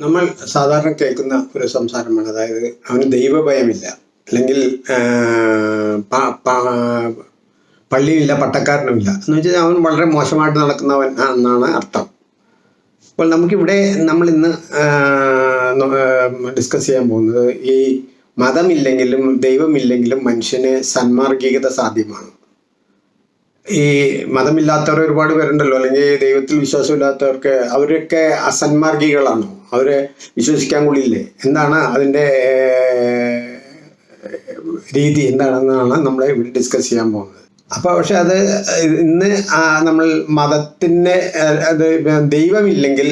നമ്മൾ സാധാരണ കേൾക്കുന്ന ഒരു സംസാരമാണ്. അതായത് അവന് ദൈവഭയമില്ല. അല്ലെങ്കിൽ പള്ളിയില്ല പട്ടക്കാരനുമില്ല. എന്ന് വെച്ചാൽ അവൻ വളരെ മോശമായിട്ട് നടക്കുന്നവൻ എന്നാണ് അർത്ഥം. അപ്പോൾ നമുക്കിവിടെ നമ്മൾ ഇന്ന് ഡിസ്കസ് ചെയ്യാൻ പോകുന്നത് ഈ മതമില്ലെങ്കിലും ദൈവമില്ലെങ്കിലും മനുഷ്യന് സന്മാർഗികത സാധ്യമാണ്. ഈ മതമില്ലാത്തവർ ഒരുപാട് പേരുണ്ടല്ലോ. അല്ലെങ്കിൽ ദൈവത്തിൽ വിശ്വാസമില്ലാത്തവർക്ക് അവരൊക്കെ അസന്മാർഗികളാണോ. അവരെ വിശ്വസിക്കാൻ കൊള്ളില്ലേ എന്താണ് അതിന്റെ രീതി എന്താണെന്നാണ് നമ്മൾ ഇവിടെ ഡിസ്കസ് ചെയ്യാൻ പോകുന്നത്. അപ്പോൾ പക്ഷെ അത് ഇന്ന് നമ്മൾ മതത്തിന്റെ അത് ദൈവമില്ലെങ്കിൽ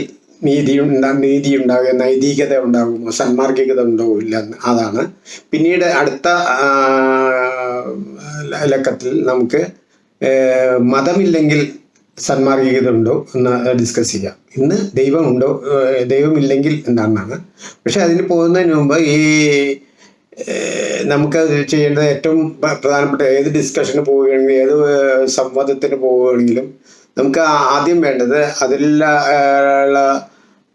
നീതി ഉണ്ടാ നീതി ഉണ്ടാകുക നൈതികത ഉണ്ടാകുമോ സന്മാർഗികത ഉണ്ടാവില്ല അതാണ്. പിന്നീട് അടുത്ത ലക്കത്തിൽ നമുക്ക് മതമില്ലെങ്കിൽ സന്മാർഗികത ഉണ്ടോ എന്ന് ഡിസ്കസ് ചെയ്യാം. ഇന്ന് ദൈവമുണ്ടോ? ദൈവമില്ലെങ്കിൽ എന്താണെന്നാണ്. പക്ഷെ അതിന് പോകുന്നതിന് മുമ്പ് ഈ നമുക്ക് ചെയ്യേണ്ടത് ഏറ്റവും പ്രധാനപ്പെട്ട ഏത് ഡിസ്കഷന് പോവുകയാണെങ്കിലും ഏത് സംവാദത്തിന് പോവുകയാണെങ്കിലും നമുക്ക് ആദ്യം വേണ്ടത് അതിലുള്ള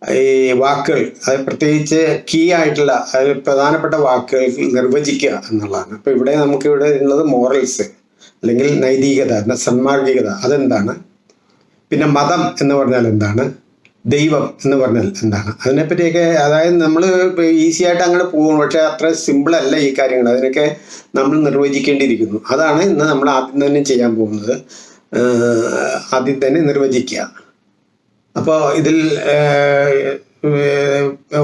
ഈ വാക്കുകൾ അത് പ്രത്യേകിച്ച് കീ ആയിട്ടുള്ള അതിൽ പ്രധാനപ്പെട്ട വാക്കുകൾ നിർവചിക്കുക എന്നുള്ളതാണ്. അപ്പോൾ ഇവിടെ നമുക്ക് ഇവിടെ ഉള്ളത് മോറൽസ് അല്ലെങ്കിൽ നൈതികത സന്മാർഗികത അതെന്താണ്? പിന്നെ മതം എന്ന് പറഞ്ഞാൽ എന്താണ്? ദൈവം എന്ന് പറഞ്ഞാൽ എന്താണ്? അതിനെപ്പറ്റിയൊക്കെ അതായത് നമ്മൾ ഈസി ആയിട്ട് അങ്ങനെ പോകും പക്ഷേ അത്ര സിമ്പിളല്ല ഈ കാര്യങ്ങൾ. അതിനൊക്കെ നമ്മൾ നിർവചിക്കേണ്ടിയിരിക്കുന്നു. അതാണ് ഇന്ന് നമ്മൾ ആദ്യം തന്നെ ചെയ്യാൻ പോകുന്നത്. ആദ്യം തന്നെ നിർവചിക്കുക. അപ്പോൾ ഇതിൽ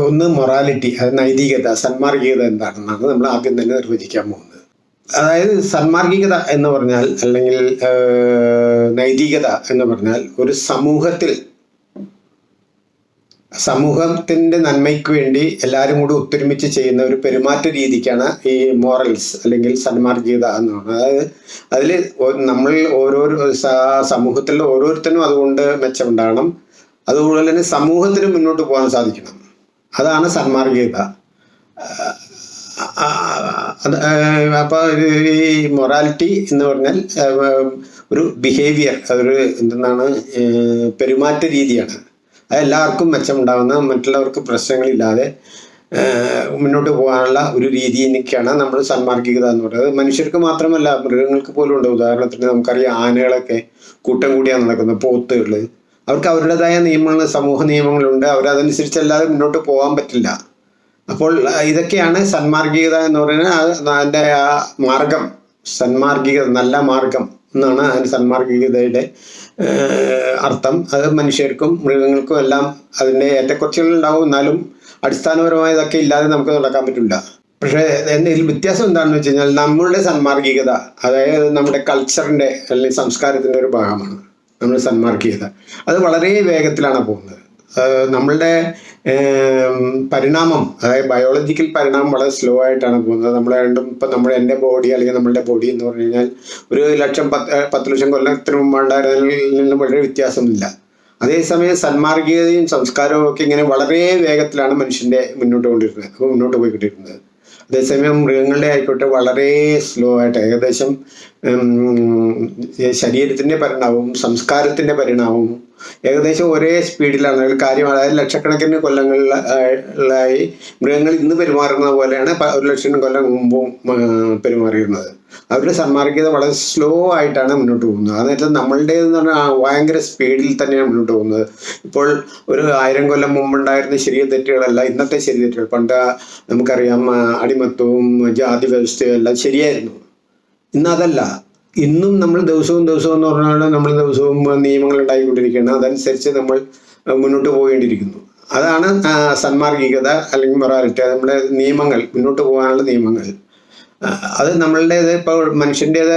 ഒന്ന് മൊറാലിറ്റി അത് നൈതികത സന്മാർഗികത എന്താണെന്നാണ് നമ്മൾ ആദ്യം തന്നെ നിർവചിക്കാൻ പോകുന്നത്. അതായത് സന്മാർഗികത എന്ന് പറഞ്ഞാൽ അല്ലെങ്കിൽ നൈതികത എന്ന് പറഞ്ഞാൽ ഒരു സമൂഹത്തിൽ സമൂഹത്തിന്റെ നന്മയ്ക്ക് വേണ്ടി എല്ലാവരും കൂടി ഒത്തൊരുമിച്ച് ചെയ്യുന്ന ഒരു പെരുമാറ്റ രീതിക്കാണ് ഈ മോറൽസ് അല്ലെങ്കിൽ സന്മാർഗീയത എന്ന് അതായത് അതിൽ നമ്മൾ ഓരോരോ സമൂഹത്തിലുള്ള ഓരോരുത്തരും അതുകൊണ്ട് മെച്ചമുണ്ടാകണം. അതുപോലെ തന്നെ സമൂഹത്തിന് മുന്നോട്ട് പോകാൻ സാധിക്കണം. അതാണ് സന്മാർഗീയത അപ്പോൾ ഈ മൊറാലിറ്റി എന്ന് പറഞ്ഞാൽ ഒരു ബിഹേവിയർ അതൊരു എന്തെന്നാണ് പെരുമാറ്റ രീതിയാണ്. അത് എല്ലാവർക്കും മെച്ചമുണ്ടാകുന്ന മറ്റുള്ളവർക്ക് പ്രശ്നങ്ങളില്ലാതെ മുന്നോട്ട് പോകാനുള്ള ഒരു രീതിയൊക്കെയാണ് നമ്മൾ സന്മാർഗികത എന്ന് പറയുന്നത്. മനുഷ്യർക്ക് മാത്രമല്ല മൃഗങ്ങൾക്ക് പോലും ഉണ്ട്. ഉദാഹരണത്തിന് നമുക്കറിയാം ആനകളൊക്കെ കൂട്ടം കൂടിയാണ് നടക്കുന്നത് പോത്തുകൾ അവർക്ക് അവരുടേതായ നിയമങ്ങൾ സമൂഹ നിയമങ്ങളുണ്ട്. അവരതനുസരിച്ചല്ലാതെ മുന്നോട്ട് പോകാൻ പറ്റില്ല. അപ്പോൾ ഇതൊക്കെയാണ് സന്മാർഗികത എന്ന് പറയുന്നത്. അത് അതിന്റെ ആ മാർഗം സന്മാർഗികത നല്ല മാർഗം എന്നാണ് അതിന് സന്മാർഗികതയുടെ അർത്ഥം. അത് മനുഷ്യർക്കും മൃഗങ്ങൾക്കും എല്ലാം അതിന്റെ ഏറ്റക്കുറച്ചുകൾ ഉണ്ടാവും എന്നാലും അടിസ്ഥാനപരമായ ഇതൊക്കെ ഇല്ലാതെ നമുക്ക് നടക്കാൻ പറ്റില്ല. പക്ഷേ ഇതിൽ വ്യത്യാസം എന്താണെന്ന് വെച്ച് കഴിഞ്ഞാൽ നമ്മളുടെ സന്മാർഗികത അതായത് നമ്മുടെ കൾച്ചറിന്റെ അല്ലെങ്കിൽ സംസ്കാരത്തിന്റെ ഒരു ഭാഗമാണ് നമ്മുടെ സന്മാർഗികത. അത് വളരെ വേഗത്തിലാണ് പോകുന്നത്. നമ്മളുടെ പരിണാമം അതായത് ബയോളജിക്കൽ പരിണാമം വളരെ സ്ലോ ആയിട്ടാണ് പോകുന്നത്. നമ്മളെ രണ്ടും ഇപ്പം നമ്മുടെ എന്റെ ബോഡി അല്ലെങ്കിൽ നമ്മളുടെ ബോഡി എന്ന് പറഞ്ഞു കഴിഞ്ഞാൽ ഒരു ലക്ഷം പത്ത് പത്ത് ലക്ഷം കൊല്ലത്തിന് മുമ്പുണ്ടായിരുന്നതിൽ നിന്നും വളരെ വ്യത്യാസമില്ല അതേസമയം സന്മാർഗീയതയും സംസ്കാരവും ഒക്കെ ഇങ്ങനെ വളരെ വേഗത്തിലാണ് മനുഷ്യന്റെ മുന്നോട്ട് കൊണ്ടിരുന്നത് മുന്നോട്ട് പോയിക്കൊണ്ടിരുന്നത്. അതേസമയം മൃഗങ്ങളുടെ ആയിക്കോട്ടെ വളരെ സ്ലോ ആയിട്ട് ഏകദേശം ശരീരത്തിന്റെ പരിണാമവും സംസ്കാരത്തിന്റെ പരിണാമവും ഏകദേശം ഒരേ സ്പീഡിലാണ് കാര്യം അതായത് ലക്ഷക്കണക്കിന് കൊല്ലങ്ങളിലായി മൃഗങ്ങൾ ഇന്ന് പെരുമാറുന്ന പോലെയാണ് ഒരു ലക്ഷം കൊല്ലം മുമ്പും പെരുമാറിയിരുന്നത്. അവരുടെ സന്മാർഗീയത വളരെ സ്ലോ ആയിട്ടാണ് മുന്നോട്ട് പോകുന്നത്. അതായത് നമ്മളുടേതെന്ന് പറഞ്ഞാൽ ഭയങ്കര സ്പീഡിൽ തന്നെയാണ് മുന്നോട്ട് പോകുന്നത്. ഇപ്പോൾ ഒരു ആയിരം കൊല്ലം മുമ്പുണ്ടായിരുന്ന ശരിയ തെറ്റുകളല്ല ഇന്നത്തെ ശരി തെറ്റുകൾ. പണ്ട് നമുക്കറിയാം അടിമത്വവും ജാതി വ്യവസ്ഥയും എല്ലാം ശരിയായിരുന്നു. ഇന്ന് അതല്ല. ഇന്നും നമ്മൾ ദിവസവും ദിവസവും എന്ന് പറഞ്ഞാൽ നമ്മൾ ദിവസവും നിയമങ്ങൾ ഉണ്ടായിക്കൊണ്ടിരിക്കുകയാണ് അതനുസരിച്ച് നമ്മൾ മുന്നോട്ട് പോകേണ്ടിയിരിക്കുന്നു. അതാണ് സന്മാർഗികത അല്ലെങ്കിൽ മൊറാലിറ്റി നമ്മുടെ നിയമങ്ങൾ മുന്നോട്ട് പോകാനുള്ള നിയമങ്ങൾ. അത് നമ്മളുടേത് ഇപ്പോൾ മനുഷ്യന്റേത്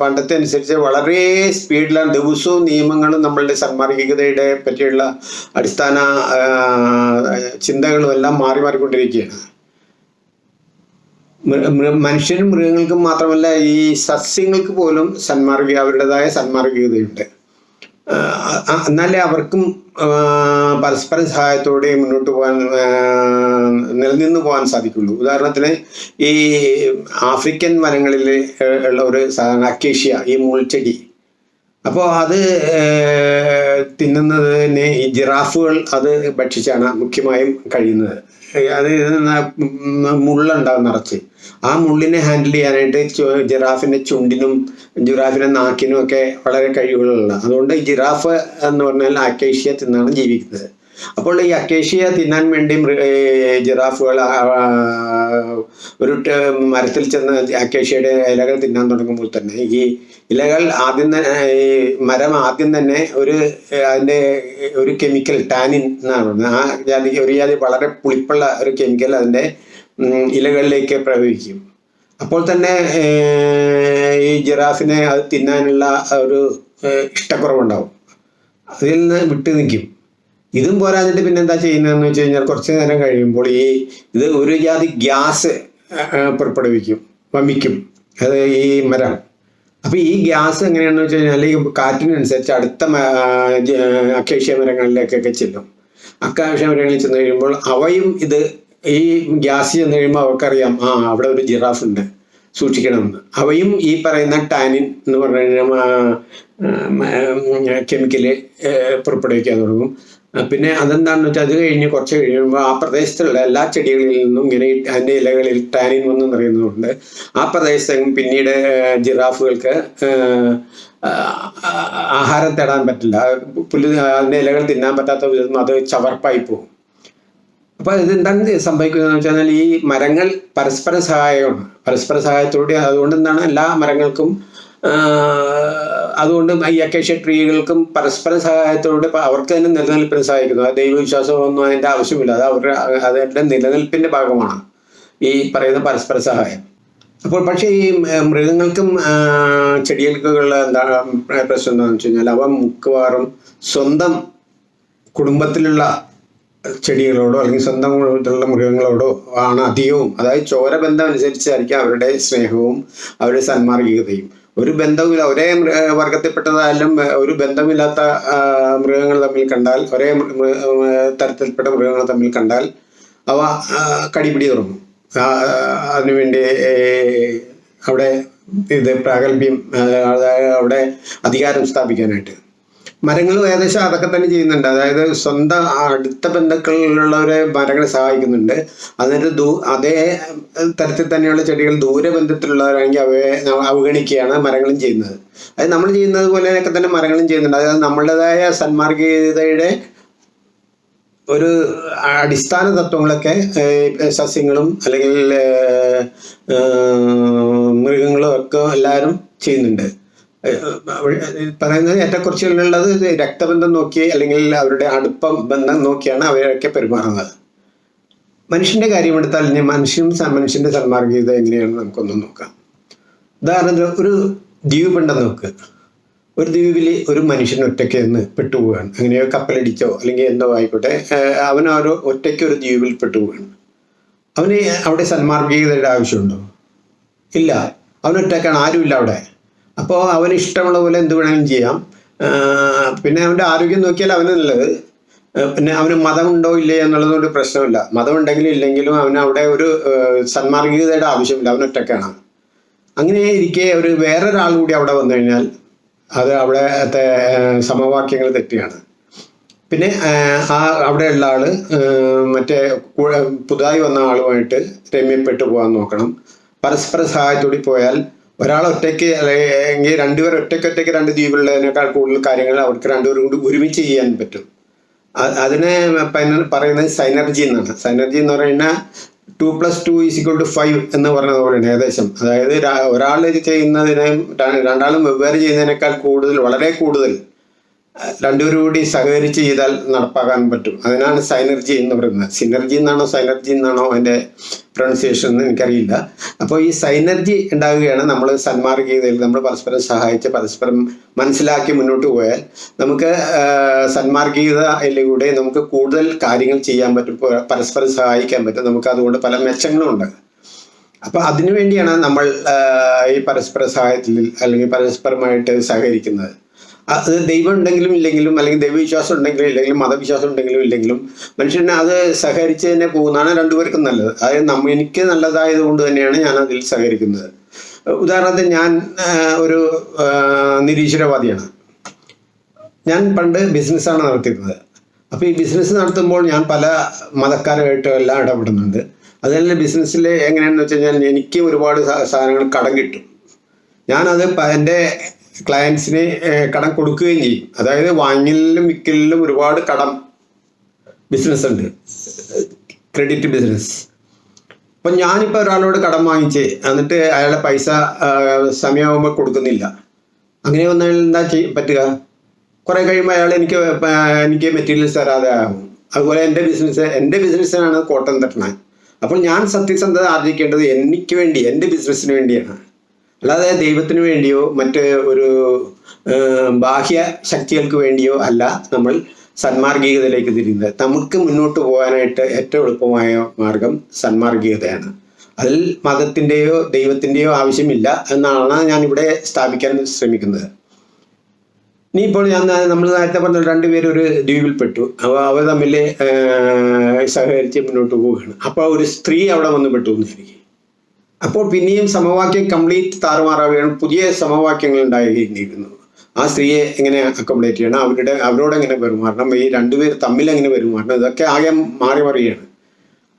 പണ്ടത്തെ അനുസരിച്ച് വളരെ സ്പീഡിലാണ് ദിവസവും നിയമങ്ങളും നമ്മളുടെ സന്മാർഗികതയുടെ പറ്റിയുള്ള അടിസ്ഥാന ചിന്തകളും എല്ലാം മാറി മാറിക്കൊണ്ടിരിക്കുകയാണ്. മനുഷ്യരും മൃഗങ്ങൾക്കും മാത്രമല്ല ഈ സസ്യങ്ങൾക്ക് പോലും സന്മാർഗിക അവരുടേതായ സന്മാർഗികതയുണ്ട് എന്നാലേ അവർക്കും പരസ്പര സഹായത്തോടെ മുന്നോട്ട് പോകാൻ നിലനിന്ന് പോകാൻ സാധിക്കുള്ളൂ. ഉദാഹരണത്തിന് ഈ ആഫ്രിക്കൻ വനങ്ങളിൽ ഉള്ള ഒരു സാധാരണ അക്കേഷ്യ ഈ മുൾച്ചെടി. അപ്പോൾ അത് തിന്നുന്നതിന് ഈ ജിറാഫുകൾ അത് ഭക്ഷിച്ചാണ് മുഖ്യമായും കഴിയുന്നത്. അത് മുള്ളുണ്ടാകും നിറച്ച്. ആ മുള്ളിനെ ഹാൻഡിൽ ചെയ്യാനായിട്ട് ജിറാഫിന്റെ ചുണ്ടിനും ജിറാഫിന്റെ നാക്കിനും ഒക്കെ വളരെ കഴിവുകളുള്ള അതുകൊണ്ട് ജിറാഫ് എന്ന് പറഞ്ഞാൽ അക്കേഷ്യ തിന്നാണ് ജീവിക്കുന്നത്. അപ്പോൾ ഈ അക്കേഷ്യ തിന്നാൻ വേണ്ടി ജിറാഫുകൾ ഒരു മരത്തിൽ ചെന്ന് അക്കേഷ്യയുടെ ഇലകൾ തിന്നാൻ തുടങ്ങുമ്പോൾ തന്നെ ഈ ഇലകൾ ആദ്യം തന്നെ മരം ആദ്യം തന്നെ ഒരു അതിന്റെ ഒരു കെമിക്കൽ ടാനിൻ എന്നാണ് ആ ജാതി ഒരു ജാതി വളരെ പുളിപ്പുള്ള ഒരു കെമിക്കൽ അതിന്റെ ഉം, ഇലകളിലേക്ക് പ്രവഹിക്കും. അപ്പോൾ തന്നെ ഈ ജിറാഫിനെ അത് തിന്നാനുള്ള ഒരു ഇഷ്ടക്കുറവുണ്ടാവും. അതിൽ നിന്ന് വിട്ടു നിൽക്കും. ഇതും പോരാഞ്ഞിട്ട് പിന്നെ എന്താ ചെയ്യുന്നതെന്ന് വെച്ച് കഴിഞ്ഞാൽ കുറച്ച് നേരം കഴിയുമ്പോൾ ഈ ഇത് ഒരു ജാതി ഗ്യാസ് പുറപ്പെടുവിക്കും വമിക്കും. അത് ഈ മരം. അപ്പോൾ ഈ ഗ്യാസ് എങ്ങനെയാണെന്ന് വെച്ച് കഴിഞ്ഞാൽ ഈ കാറ്റിനനുസരിച്ച് അടുത്ത അക്കേഷ്യ മരങ്ങളിലേക്കൊക്കെ ചെല്ലും. അക്കാവശ്യ മരങ്ങളിൽ ചെന്ന് കഴിയുമ്പോൾ അവയും ഇത് ഈ ഗ്യാസ് ചെന്ന് കഴിയുമ്പോൾ അവർക്കറിയാം ആ അവിടെ ഒരു ജിറാഫ് ഉണ്ട് സൂക്ഷിക്കണമെന്ന്. അവയും ഈ പറയുന്ന ടാനിൻ എന്ന് പറഞ്ഞു കെമിക്കൽ പുറപ്പെടുവിക്കാൻ തുടങ്ങും. പിന്നെ അതെന്താണെന്ന് വെച്ചാൽ അത് കഴിഞ്ഞ് കുറച്ച് കഴിയുമ്പോൾ ആ പ്രദേശത്തുള്ള എല്ലാ ചെടികളിൽ നിന്നും ഇങ്ങനെ അതിന്റെ ഇലകളിൽ ടാനിൻ വന്നു നിറയുന്നതുകൊണ്ട് ആ പ്രദേശത്തും പിന്നീട് ജിറാഫുകൾക്ക് ആഹാരം തേടാൻ പറ്റില്ല. പുല്ല് അതിന്റെ ഇലകൾ തിന്നാൻ പറ്റാത്ത വിധം അത് ചവർപ്പായി പോകും. അപ്പൊ ഇതെന്താണ് സംഭവിക്കുന്നത് വെച്ചാൽ ഈ മരങ്ങൾ പരസ്പര സഹായമാണ് പരസ്പര സഹായത്തോടെ അതുകൊണ്ട് എന്താണ് എല്ലാ മരങ്ങൾക്കും അതുകൊണ്ട് ഈ അക്കേഷ്യ ട്രീകൾക്കും പരസ്പര സഹായത്തോടെ അവർക്ക് തന്നെ നിലനിൽപ്പിന് സഹായിക്കുന്നു. ദൈവവിശ്വാസം ദൈവവിശ്വാസമൊന്നും അതിന്റെ ആവശ്യമില്ല. അത് അവരുടെ അതിന്റെ നിലനിൽപ്പിന്റെ ഭാഗമാണ് ഈ പറയുന്ന പരസ്പര സഹായം. അപ്പോൾ പക്ഷേ ഈ മൃഗങ്ങൾക്കും ചെടികൾക്കുള്ള എന്താണ് പ്രശ്നം എന്താണെന്ന് വെച്ച് കഴിഞ്ഞാൽ അവ മിക്കവാറും സ്വന്തം കുടുംബത്തിലുള്ള ചെടികളോടോ അല്ലെങ്കിൽ സ്വന്തം കുടുംബത്തിലുള്ള മൃഗങ്ങളോടോ ആണ് അധികവും. അതായത് ചോരബന്ധം അനുസരിച്ചായിരിക്കും അവരുടെ സ്നേഹവും അവരുടെ സന്മാർഗികതയും. ഒരു ബന്ധവുമില്ല ഒരേ വർഗത്തിൽപ്പെട്ടതായാലും ഒരു ബന്ധമില്ലാത്ത മൃഗങ്ങൾ തമ്മിൽ കണ്ടാൽ ഒരേ തരത്തിൽപ്പെട്ട മൃഗങ്ങൾ തമ്മിൽ കണ്ടാൽ അവ കടിപിടി തുടങ്ങും. അതിനുവേണ്ടി അവിടെ ഇത് പ്രാഗൽഭ്യം അവിടെ അധികാരം സ്ഥാപിക്കാനായിട്ട്. മരങ്ങളും ഏകദേശം അതൊക്കെ തന്നെ ചെയ്യുന്നുണ്ട്. അതായത് സ്വന്തം അടുത്ത ബന്ധുക്കളിലുള്ളവരെ മരങ്ങളെ സഹായിക്കുന്നുണ്ട്. എന്നിട്ട് ദൂ അതേ തരത്തിൽ തന്നെയുള്ള ചെടികൾ ദൂരബന്ധത്തിലുള്ളവരാണെങ്കിൽ അവയെ ന- അവഗണിക്കുകയാണ് മരങ്ങളും ചെയ്യുന്നത്. അത് നമ്മൾ ചെയ്യുന്നത് പോലെയൊക്കെ തന്നെ മരങ്ങളും ചെയ്യുന്നുണ്ട്. അതായത് നമ്മളുടേതായ സന്മാർഗീയതയുടെ ഒരു അടിസ്ഥാന തത്വങ്ങളൊക്കെ സസ്യങ്ങളും അല്ലെങ്കിൽ മൃഗങ്ങളും ഒക്കെ എല്ലാവരും ചെയ്യുന്നുണ്ട്. പറയുന്നത് ഏറ്റക്കുറച്ചിലുള്ളത് രക്തബന്ധം നോക്കി അല്ലെങ്കിൽ അവരുടെ അടുപ്പം ബന്ധം നോക്കിയാണ് അവരൊക്കെ പെരുമാറുന്നത്. മനുഷ്യന്റെ കാര്യമെടുത്താൽ ഇനി മനുഷ്യനും മനുഷ്യന്റെ സന്മാർഗീയത എങ്ങനെയാണെന്ന് നമുക്കൊന്ന് നോക്കാം. ഉദാഹരണത്തിന് ഒരു ദ്വീപുണ്ടെന്ന് നോക്ക്. ഒരു ദ്വീപിൽ ഒരു മനുഷ്യൻ ഒറ്റയ്ക്ക് നിന്ന് പെട്ടുപോവുകയാണ്. അങ്ങനെയോ കപ്പലടിച്ചോ അല്ലെങ്കിൽ എന്തോ ആയിക്കോട്ടെ അവൻ ഒരു ഒറ്റയ്ക്ക് ഒരു ദ്വീപിൽ പെട്ടുപോവുകയാണ്. അവന് അവിടെ സന്മാർഗീയതയുടെ ആവശ്യമുണ്ടോ? ഇല്ല. അവനൊറ്റക്കാണ് ആരുമില്ല അവിടെ. അപ്പോൾ അവന് ഇഷ്ടമുള്ള പോലെ എന്ത് വേണമെങ്കിലും ചെയ്യാം. പിന്നെ അവന്റെ ആരോഗ്യം നോക്കിയാൽ അവന് നല്ലത്. പിന്നെ അവന് മതമുണ്ടോ ഇല്ലേ എന്നുള്ളതൊരു പ്രശ്നമില്ല. മതമുണ്ടെങ്കിലും ഇല്ലെങ്കിലും അവന് അവിടെ ഒരു ആഹ് സന്മാർഗീയതയുടെ ആവശ്യമില്ല. അവൻ ഒറ്റക്കാണ്. അങ്ങനെ ഇരിക്കെ ഒരു വേറൊരാൾ കൂടി അവിടെ വന്നു കഴിഞ്ഞാൽ അത് അവിടെ സമവാക്യങ്ങൾ തെറ്റിയാണ്. പിന്നെ ആ അവിടെയുള്ള ആൾ മറ്റേ പുതുതായി വന്ന ആളുമായിട്ട് രമ്യപ്പെട്ടു പോകാൻ നോക്കണം. പരസ്പര സഹായത്തോടി പോയാൽ ഒരാൾ ഒറ്റയ്ക്ക് അല്ലെങ്കിൽ രണ്ടുപേർ ഒറ്റയ്ക്ക് ഒറ്റയ്ക്ക് രണ്ട് ദ്വീപിലുള്ളതിനേക്കാൾ കൂടുതൽ കാര്യങ്ങൾ അവർക്ക് രണ്ടുപേരും കൂടി ഒരുമിച്ച് ചെയ്യാൻ പറ്റും. അതിനെ പറയുന്നത് സൈനർജി എന്നാണ്. സൈനർജി എന്ന് പറയുന്നത് two plus two is equal to five എന്ന് പറഞ്ഞത് പോലെയാണ് ഏകദേശം. അതായത് ഒരാൾ ചെയ്യുന്നതിനെ രണ്ടാളും വെവ്വേറെ ചെയ്യുന്നതിനേക്കാൾ കൂടുതൽ വളരെ കൂടുതൽ രണ്ടുപേരും കൂടി സഹകരിച്ച് ചെയ്താൽ നടപ്പാക്കാൻ പറ്റും. അതിനാണ് സൈനർജി എന്ന് പറയുന്നത്. സിനർജി എന്നാണോ സൈനർജി എന്നാണോ അതിന്റെ പ്രൊണൗൺസിയേഷൻ എന്ന് എനിക്കറിയില്ല. അപ്പോൾ ഈ സൈനർജി ഉണ്ടാവുകയാണ് നമ്മൾ സന്മാർഗീയതയിൽ നമ്മൾ പരസ്പരം സഹായിച്ച് പരസ്പരം മനസ്സിലാക്കി മുന്നോട്ട് പോയാൽ നമുക്ക് സന്മാർഗീയതയിലൂടെ നമുക്ക് കൂടുതൽ കാര്യങ്ങൾ ചെയ്യാൻ പറ്റും പരസ്പരം സഹായിക്കാൻ പറ്റും. നമുക്ക് അതുകൊണ്ട് പല മെച്ചങ്ങളും ഉണ്ട്. അപ്പൊ അതിനുവേണ്ടിയാണ് നമ്മൾ ഈ പരസ്പര സഹായത്തിൽ അല്ലെങ്കിൽ പരസ്പരമായിട്ട് സഹകരിക്കുന്നത്. അത് ദൈവം ഉണ്ടെങ്കിലും ഇല്ലെങ്കിലും അല്ലെങ്കിൽ ദൈവവിശ്വാസം ഉണ്ടെങ്കിലും ഇല്ലെങ്കിലും മതവിശ്വാസം ഉണ്ടെങ്കിലും ഇല്ലെങ്കിലും മനുഷ്യനെ അത് സഹകരിച്ച് തന്നെ പോകുന്നതാണ് രണ്ടുപേർക്കും നല്ലത്. അതായത് നമ്മ എനിക്ക് നല്ലതായത് കൊണ്ട് തന്നെയാണ് ഞാൻ അതിൽ സഹകരിക്കുന്നത്. ഉദാഹരണത്തിന് ഞാൻ ഒരു നിരീശ്വരവാദിയാണ്. ഞാൻ പണ്ട് ബിസിനസ്സാണ് നടത്തിയിരുന്നത്. അപ്പോൾ ഈ ബിസിനസ് നടത്തുമ്പോൾ ഞാൻ പല മതക്കാരുമായിട്ടും എല്ലാം ഇടപെടുന്നുണ്ട്. അതുപോലെ ബിസിനസ്സിൽ എങ്ങനെയാണെന്ന് വെച്ച് കഴിഞ്ഞാൽ എനിക്ക് ഒരുപാട് സാധനങ്ങൾ കടം കിട്ടും. ഞാനത് എന്റെ ക്ലയൻസിന് കടം കൊടുക്കുകയും ചെയ്യും. അതായത് വാങ്ങലിലും വിൽക്കലിലും ഒരുപാട് കടം ബിസിനസ് ഉണ്ട്. ക്രെഡിറ്റ് ബിസിനസ് അപ്പം ഞാനിപ്പോൾ ഒരാളോട് കടം വാങ്ങിച്ച് എന്നിട്ട് അയാളെ പൈസ സമയമാകുമ്പോൾ കൊടുക്കുന്നില്ല. അങ്ങനെ വന്നാൽ എന്താ ചെയ്യ പറ്റുക? കുറേ കഴിയുമ്പോൾ അയാൾ എനിക്ക് എനിക്ക് മെറ്റീരിയൽസ് തരാതെ ആകും അതുപോലെ എന്റെ ബിസിനസ് എന്റെ ബിസിനസ്സിനാണ് കോട്ടം തട്ടണത് അപ്പോൾ ഞാൻ സത്യസന്ധത ആർജിക്കേണ്ടത് എനിക്ക് വേണ്ടി എന്റെ ബിസിനസ്സിന് വേണ്ടിയാണ്. അല്ലാതെ ദൈവത്തിന് വേണ്ടിയോ മറ്റ് ഒരു ബാഹ്യ ശക്തികൾക്ക് വേണ്ടിയോ അല്ല നമ്മൾ സന്മാർഗീകതയിലേക്ക് തിരിയുന്നത്. നമുക്ക് മുന്നോട്ട് പോകാനായിട്ട് ഏറ്റവും എളുപ്പമായ മാർഗം സന്മാർഗീകതയാണ്. അതിൽ മതത്തിന്റെയോ ദൈവത്തിന്റെയോ ആവശ്യമില്ല എന്നാണ് ഞാൻ ഇവിടെ സ്ഥാപിക്കാൻ ശ്രമിക്കുന്നത്. ഇനി ഇപ്പോൾ ഞാൻ നമ്മൾ നേരത്തെ പറഞ്ഞ രണ്ടുപേരും ഒരു ദ്വീപിൽപ്പെട്ടു. അപ്പോൾ അവർ തമ്മിൽ സഹകരിച്ച് മുന്നോട്ട് പോവുകയാണ്. അപ്പോൾ ഒരു സ്ത്രീ അവിടെ വന്ന് പെട്ടു എന്ന് അപ്പോൾ പിന്നെയും സമവാക്യം കംപ്ലീറ്റ് താറുമാറാവുകയാണ്. പുതിയ സമവാക്യങ്ങൾ ഉണ്ടായിരിക്കുന്നു. ആ സ്ത്രീയെ എങ്ങനെ അക്കോമഡേറ്റ് ചെയ്യണം? അവരുടെ അവരോട് എങ്ങനെ പെരുമാറണം? ഈ രണ്ടുപേർ തമ്മിൽ എങ്ങനെ പെരുമാറണം? ഇതൊക്കെ ആകെ മാറി മറിയാണ്.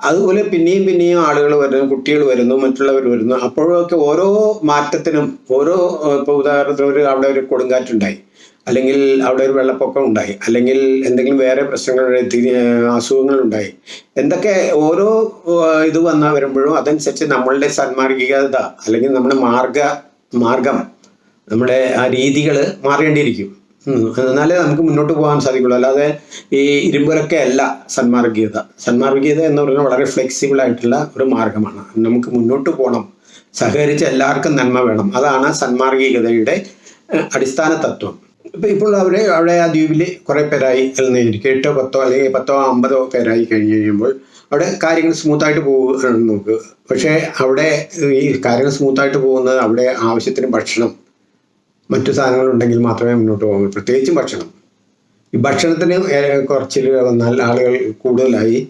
അതുപോലെ പിന്നെയും പിന്നെയും ആളുകൾ വരുന്നു കുട്ടികൾ വരുന്നു മറ്റുള്ളവർ വരുന്നു. അപ്പോഴൊക്കെ ഓരോ മാറ്റത്തിനും ഓരോ ഇപ്പൊ ഉദാഹരണത്തിന് ഒരു അവിടെ ഒരു കൊടുങ്കാറ്റുണ്ടായി. അല്ലെങ്കിൽ അവിടെ ഒരു വെള്ളപ്പൊക്കം ഉണ്ടായി. അല്ലെങ്കിൽ എന്തെങ്കിലും വേറെ പ്രശ്നങ്ങൾ അസുഖങ്ങൾ ഉണ്ടായി. എന്തൊക്കെ ഓരോ ഇത് വന്ന വരുമ്പോഴും അതനുസരിച്ച് നമ്മളുടെ സന്മാർഗികത അല്ലെങ്കിൽ നമ്മുടെ മാർഗ മാർഗം നമ്മുടെ ആ രീതികൾ മാറേണ്ടിയിരിക്കും. എന്നാലേ നമുക്ക് മുന്നോട്ട് പോകാൻ സാധിക്കുള്ളൂ. അല്ലാതെ ഈ ഇരുമ്പുരൊക്കെ അല്ല സന്മാർഗീയത സന്മാർഗീയത എന്ന് പറയുന്നത് വളരെ ഫ്ലെക്സിബിൾ ആയിട്ടുള്ള ഒരു മാർഗമാണ്. നമുക്ക് മുന്നോട്ട് പോകണം സഹകരിച്ച് എല്ലാവർക്കും നന്മ വേണം. അതാണ് സന്മാർഗികതയുടെ അടിസ്ഥാന തത്വം. ഇപ്പോൾ അവർ അവിടെ ആ ദ്വീപിൽ കുറേ പേരായി എന്നിരിക്കും എട്ടോ പത്തോ അല്ലെങ്കിൽ പത്തോ അമ്പതോ പേരായി കഴിഞ്ഞ് കഴിയുമ്പോൾ അവിടെ കാര്യങ്ങൾ സ്മൂത്തായിട്ട് പോകുകയാണ് നോക്ക് പക്ഷേ അവിടെ ഈ കാര്യങ്ങൾ സ്മൂത്തായിട്ട് പോകുന്നത് അവിടെ ആവശ്യത്തിന് ഭക്ഷണം മറ്റു സാധനങ്ങൾ ഉണ്ടെങ്കിൽ മാത്രമേ മുന്നോട്ട് പോകാൻ പ്രത്യേകിച്ചും ഭക്ഷണം. ഈ ഭക്ഷണത്തിന് കുറച്ചിൽ വന്നാൽ ആളുകൾ കൂടുതലായി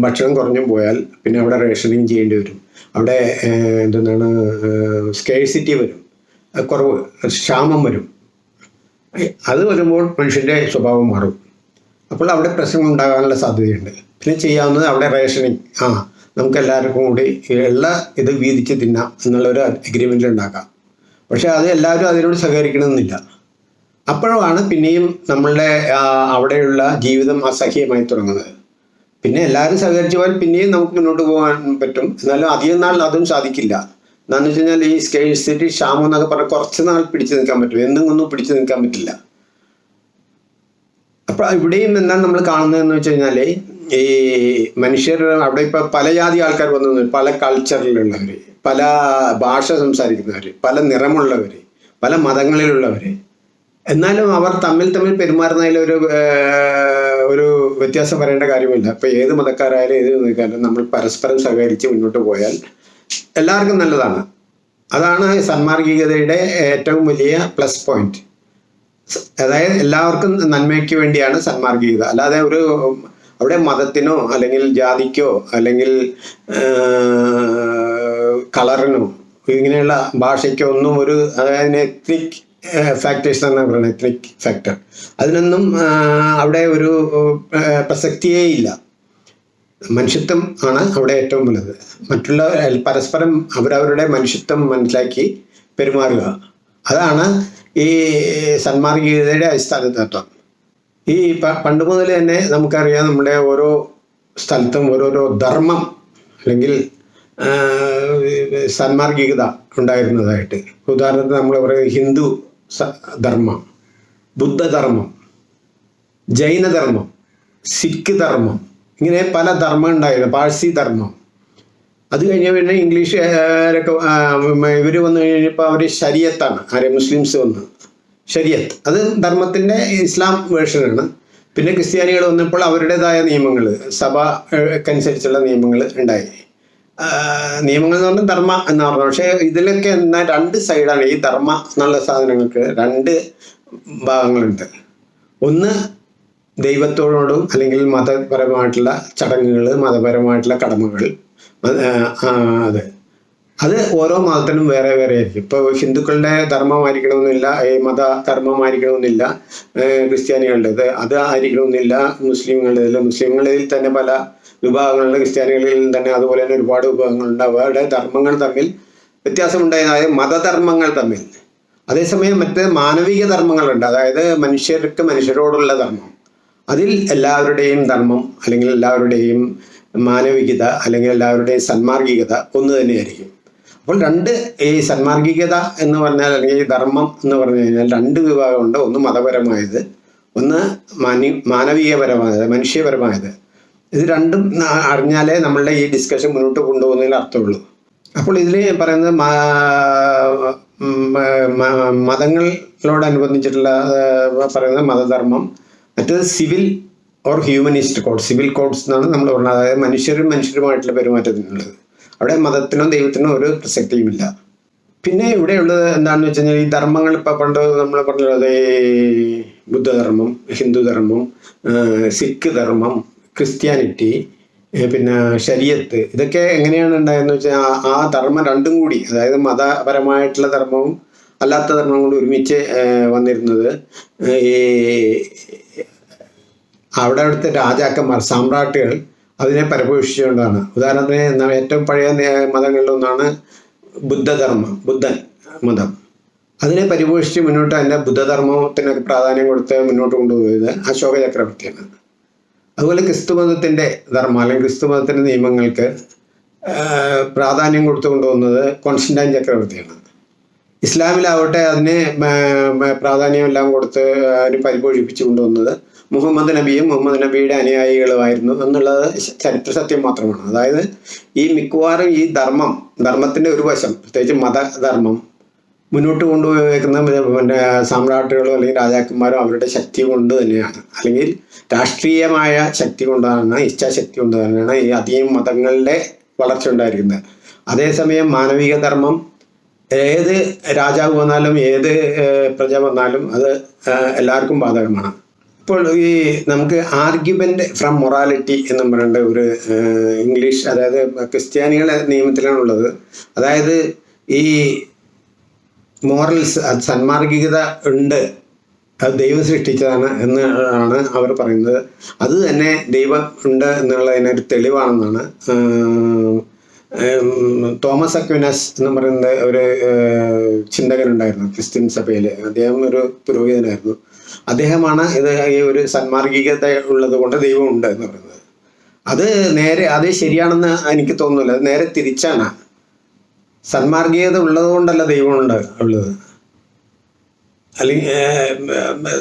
ഭക്ഷണം കുറഞ്ഞും പോയാൽ പിന്നെ അവിടെ റേഷനിങ് ചെയ്യേണ്ടി വരും. അവിടെ എന്താണ് സ്കേഴ്സിറ്റി വരും. കുറവ് ക്ഷാമം വരും. അത് വരുമ്പോൾ മനുഷ്യന്റെ സ്വഭാവം മാറും. അപ്പോൾ അവിടെ പ്രശ്നം ഉണ്ടാകാനുള്ള സാധ്യതയുണ്ട്. പിന്നെ ചെയ്യാവുന്നത് അവിടെ റേഷനിങ് ആ നമുക്ക് എല്ലാവർക്കും കൂടി എല്ലാ ഇത് വീതിച്ച് തിന്നാം എന്നുള്ളൊരു അഗ്രിമെന്റ് ഉണ്ടാക്കാം. പക്ഷേ അത് എല്ലാവരും അതിനോട് സഹകരിക്കണമെന്നില്ല. അപ്പോഴാണ് പിന്നെയും നമ്മളുടെ അവിടെയുള്ള ജീവിതം അസഹ്യമായി തുടങ്ങുന്നത്. പിന്നെ എല്ലാവരും സഹകരിച്ചു പോയാൽ പിന്നെയും നമുക്ക് മുന്നോട്ട് പോകാൻ പറ്റും. എന്നാലും അധികം നാൾ അതും സാധിക്കില്ല. എന്താണെന്ന് വെച്ച് കഴിഞ്ഞാൽ ഈ സ്കേഴ്സിറ്റി ക്ഷാമം എന്നൊക്കെ പറഞ്ഞാൽ കുറച്ച് നാൾ പിടിച്ചു നിൽക്കാൻ പറ്റും. എന്നും ഒന്നും പിടിച്ചു നിൽക്കാൻ പറ്റില്ല. അപ്പോൾ ഇവിടെയും എന്താണ് നമ്മൾ കാണുന്നതെന്ന് വെച്ച് കഴിഞ്ഞാൽ ഈ മനുഷ്യർ അവിടെ ഇപ്പോൾ പല ജാതി ആൾക്കാർ വന്നു പല കൾച്ചറിലുള്ളവർ പല ഭാഷ സംസാരിക്കുന്നവർ പല നിറമുള്ളവർ പല മതങ്ങളിലുള്ളവർ എന്നാലും അവർ തമ്മിൽ തമ്മിൽ പെരുമാറുന്നതിൽ ഒരു ഒരു വ്യത്യാസം വരേണ്ട കാര്യമില്ല. അപ്പൊ ഏത് മതക്കാരായാലും ഏത് നമ്മൾ പരസ്പരം സഹകരിച്ച് മുന്നോട്ട് പോയാൽ എല്ലാവർക്കും നല്ലതാണ്. അതാണ് സന്മാർഗികതയുടെ ഏറ്റവും വലിയ പ്ലസ് പോയിന്റ് അതായത് എല്ലാവർക്കും നന്മയ്ക്ക് വേണ്ടിയാണ് സന്മാർഗികത. അല്ലാതെ ഒരു അവിടെ മതത്തിനോ അല്ലെങ്കിൽ ജാതിക്കോ അല്ലെങ്കിൽ കളറിനോ ഇങ്ങനെയുള്ള ഭാഷയ്ക്കോ ഒന്നും ഒരു അതായത് എത്നിക് ഫാക്ടേഴ്സ് എന്നാണ് പറയുന്നത്. എത്നിക് ഫാക്ടർ അതിനൊന്നും അവിടെ ഒരു പ്രസക്തിയേ ഇല്ല. മനുഷ്യത്വം ആണ് അവിടെ ഏറ്റവും വലുത്. മറ്റുള്ള പരസ്പരം അവരവരുടെ മനുഷ്യത്വം മനസ്സിലാക്കി പെരുമാറുക. അതാണ് ഈ സന്മാർഗീയതയുടെ അടിസ്ഥാന തത്വം ഈ പണ്ട് മുതൽ തന്നെ നമുക്കറിയാം നമ്മുടെ ഓരോ സ്ഥലത്തും ഓരോരോ ധർമ്മം അല്ലെങ്കിൽ സന്മാർഗികത ഉണ്ടായിരുന്നതായിട്ട്. ഉദാഹരണത്തിന് നമ്മൾ പറയുന്നത് ഹിന്ദു ധർമ്മം ബുദ്ധധർമ്മം ജൈനധർമ്മം സിഖ് ധർമ്മം ഇങ്ങനെ പല ധർമ്മം ഉണ്ടായിരുന്നു. പാഴ്സി ധർമ്മം. അത് കഴിഞ്ഞ പിന്നെ ഇംഗ്ലീഷുകാരൊക്കെ ഇവർ വന്നു കഴിഞ്ഞപ്പോൾ അവർ ശരിയത്താണ്. ആരെ? മുസ്ലിംസ് വന്ന്. ശരിയത്ത്. അത് ധർമ്മത്തിന്റെ ഇസ്ലാം വേർഷനാണ്. പിന്നെ ക്രിസ്ത്യാനികൾ വന്നപ്പോൾ അവരുടേതായ നിയമങ്ങൾ സഭക്കനുസരിച്ചുള്ള നിയമങ്ങൾ ഉണ്ടായി. നിയമങ്ങൾ എന്ന് പറഞ്ഞാൽ ധർമ്മ എന്ന് പറഞ്ഞു പക്ഷേ ഇതിലൊക്കെ എന്നാൽ രണ്ട് സൈഡാണ് ഈ ധർമ്മ എന്നുള്ള സാധനങ്ങൾക്ക് രണ്ട് ഭാഗങ്ങളുണ്ട്. ഒന്ന് ദൈവത്തോടും അല്ലെങ്കിൽ മതപരമായിട്ടുള്ള ചടങ്ങുകൾ മതപരമായിട്ടുള്ള കടമകൾ അത് അതെ. ഓരോ മതത്തിനും വേറെ വേറെ ആയിരിക്കും. ഇപ്പോൾ ഹിന്ദുക്കളുടെ ധർമ്മമായിരിക്കണമെന്നില്ല ഈ മത ധർമ്മമായിരിക്കണമെന്നില്ല ക്രിസ്ത്യാനികളുടെ. ക്രിസ്ത്യാനികളുടേത് അത് ആയിരിക്കണമെന്നില്ല മുസ്ലിങ്ങളുടേതിൽ മുസ്ലിങ്ങളിൽ തന്നെ പല വിഭാഗങ്ങളുടെ ക്രിസ്ത്യാനികളിൽ തന്നെ അതുപോലെ തന്നെ ഒരുപാട് വിഭാഗങ്ങളുണ്ട്. അവരുടെ ധർമ്മങ്ങൾ തമ്മിൽ വ്യത്യാസമുണ്ടായതായ മതധർമ്മങ്ങൾ തമ്മിൽ. അതേസമയം മറ്റ് മാനവിക ധർമ്മങ്ങളുണ്ട്. അതായത് മനുഷ്യർക്ക് മനുഷ്യരോടുള്ള ധർമ്മം. അതിൽ എല്ലാവരുടെയും ധർമ്മം അല്ലെങ്കിൽ എല്ലാവരുടെയും മാനവികത അല്ലെങ്കിൽ എല്ലാവരുടെയും സന്മാർഗികത ഒന്ന് തന്നെയായിരിക്കും. അപ്പോൾ രണ്ട് ഈ സന്മാർഗികത എന്ന് പറഞ്ഞാൽ അല്ലെങ്കിൽ ധർമ്മം എന്ന് പറഞ്ഞു കഴിഞ്ഞാൽ രണ്ട് വിഭാഗമുണ്ട്. ഒന്ന് മതപരമായത് ഒന്ന് മാനി മാനവീയപരമായത് മനുഷ്യപരമായത്. ഇത് രണ്ടും അറിഞ്ഞാലേ നമ്മളുടെ ഈ ഡിസ്കഷൻ മുന്നോട്ട് കൊണ്ടുപോകുന്നതിൽ അർത്ഥമുള്ളൂ. അപ്പോൾ ഇതിൽ പറയുന്നത് മതങ്ങളോടനുബന്ധിച്ചിട്ടുള്ള പറയുന്നത് മതധർമ്മം മറ്റേത് civil or humanist code civil codes എന്നാണ് നമ്മൾ പറഞ്ഞത്. അതായത് മനുഷ്യരും മനുഷ്യരുമായിട്ടുള്ള പെരുമാറ്റത്തിനുള്ളത്. അവിടെ മതത്തിനോ ദൈവത്തിനോ ഒരു പ്രസക്തിയുമില്ല പിന്നെ ഇവിടെയുള്ളത് എന്താണെന്ന് വെച്ച് കഴിഞ്ഞാൽ ഈ ധർമ്മങ്ങൾ ഇപ്പം പണ്ട് നമ്മൾ പറഞ്ഞത് ബുദ്ധധർമ്മം ഹിന്ദുധർമ്മം സിഖ് ധർമ്മം ക്രിസ്ത്യാനിറ്റി പിന്നെ ശരീരത്ത് ഇതൊക്കെ എങ്ങനെയാണ് ഉണ്ടായതെന്ന് വെച്ചാൽ ആ- ധർമ്മം രണ്ടും കൂടി അതായത് മതപരമായിട്ടുള്ള ധർമ്മവും അല്ലാത്ത ധർമ്മവും കൂടി ഒരുമിച്ച് വന്നിരുന്നത്. ഈ അവിടെ അവിടുത്തെ രാജാക്കന്മാർ സാമ്രാട്ടികൾ അതിനെ പരിപോഷിച്ചുകൊണ്ടാണ് ഉദാഹരണത്തിന് എന്താ ഏറ്റവും പഴയ മതങ്ങളിലൊന്നാണ് ബുദ്ധധർമ്മം ബുദ്ധൻ മതം. അതിനെ പരിപോഷിച്ച് മുന്നോട്ട് അതിന്റെ ബുദ്ധധർമ്മത്തിനൊക്കെ പ്രാധാന്യം കൊടുത്ത് മുന്നോട്ട് കൊണ്ടുപോയത് അശോക ചക്രവർത്തിയാണ്. അതുപോലെ ക്രിസ്തു മതത്തിന്റെ ധർമ്മം അല്ലെങ്കിൽ ക്രിസ്തു മതത്തിന്റെ നിയമങ്ങൾക്ക് പ്രാധാന്യം കൊടുത്തു കൊണ്ടുപോകുന്നത് കോൺസ്റ്റന്റൈൻ ചക്രവർത്തിയാണ്. ഇസ്ലാമിലാവട്ടെ അതിന് പ്രാധാന്യം എല്ലാം കൊടുത്ത് അതിന് പരിപോഷിപ്പിച്ചു കൊണ്ടുവന്നത് മുഹമ്മദ് നബിയും മുഹമ്മദ് നബിയുടെ അനുയായികളുമായിരുന്നു എന്നുള്ളത് ചരിത്ര സത്യം മാത്രമാണ്. അതായത് ഈ മിക്കവാറും ഈ ധർമ്മം ധർമ്മത്തിന്റെ ഒരു വശം പ്രത്യേകിച്ച് മതധർമ്മം മുന്നോട്ട് കൊണ്ടുപോയേക്കുന്ന പിന്നെ സാമ്രാട്ടുകളോ അല്ലെങ്കിൽ രാജാക്കന്മാരോ അവരുടെ ശക്തി കൊണ്ട് തന്നെയാണ്. അല്ലെങ്കിൽ രാഷ്ട്രീയമായ ശക്തി കൊണ്ടാണ് ഇച്ഛാശക്തി കൊണ്ട് തന്നെയാണ് ഈ അധികം മതങ്ങളുടെ വളർച്ച ഉണ്ടായിരിക്കുന്നത്. അതേസമയം മാനവിക ധർമ്മം ഏത് രാജാവ് വന്നാലും ഏത് പ്രജ വന്നാലും അത് എല്ലാവർക്കും ബാധകമാണ്. ഇപ്പോൾ ഈ നമുക്ക് ആർഗ്യുമെന്റ് ഫ്രം മൊറാലിറ്റി എന്ന് പറയേണ്ട ഒരു ഇംഗ്ലീഷ് അതായത് ക്രിസ്ത്യാനികളെ നിയമത്തിലാണുള്ളത് അതായത് ഈ മോറൽസ് സന്മാർഗികത ഉണ്ട് അത് ദൈവം സൃഷ്ടിച്ചതാണ് എന്ന് ആണ് അവർ പറയുന്നത്. അത് തന്നെ ദൈവം ഉണ്ട് എന്നുള്ളതിനൊരു തെളിവാണെന്നാണ്. തോമസ് അക്വിനസ് എന്ന് പറയുന്ന ഒരു ചിന്തകനുണ്ടായിരുന്നു ക്രിസ്ത്യൻ സഭയിൽ അദ്ദേഹം ഒരു പുരോഹിതനായിരുന്നു. അദ്ദേഹമാണ് ഇത് ഈ ഒരു സന്മാർഗികത ഉള്ളത് കൊണ്ട് ദൈവം ഉണ്ട് എന്ന് പറയുന്നത്. അത് നേരെ അത് ശരിയാണെന്ന് എനിക്ക് തോന്നുന്നില്ല. അത് നേരെ തിരിച്ചാണ്. സന്മാർഗീയത ഉള്ളത് കൊണ്ടല്ല ദൈവമുണ്ട് ഉള്ളത്. അല്ലെങ്കിൽ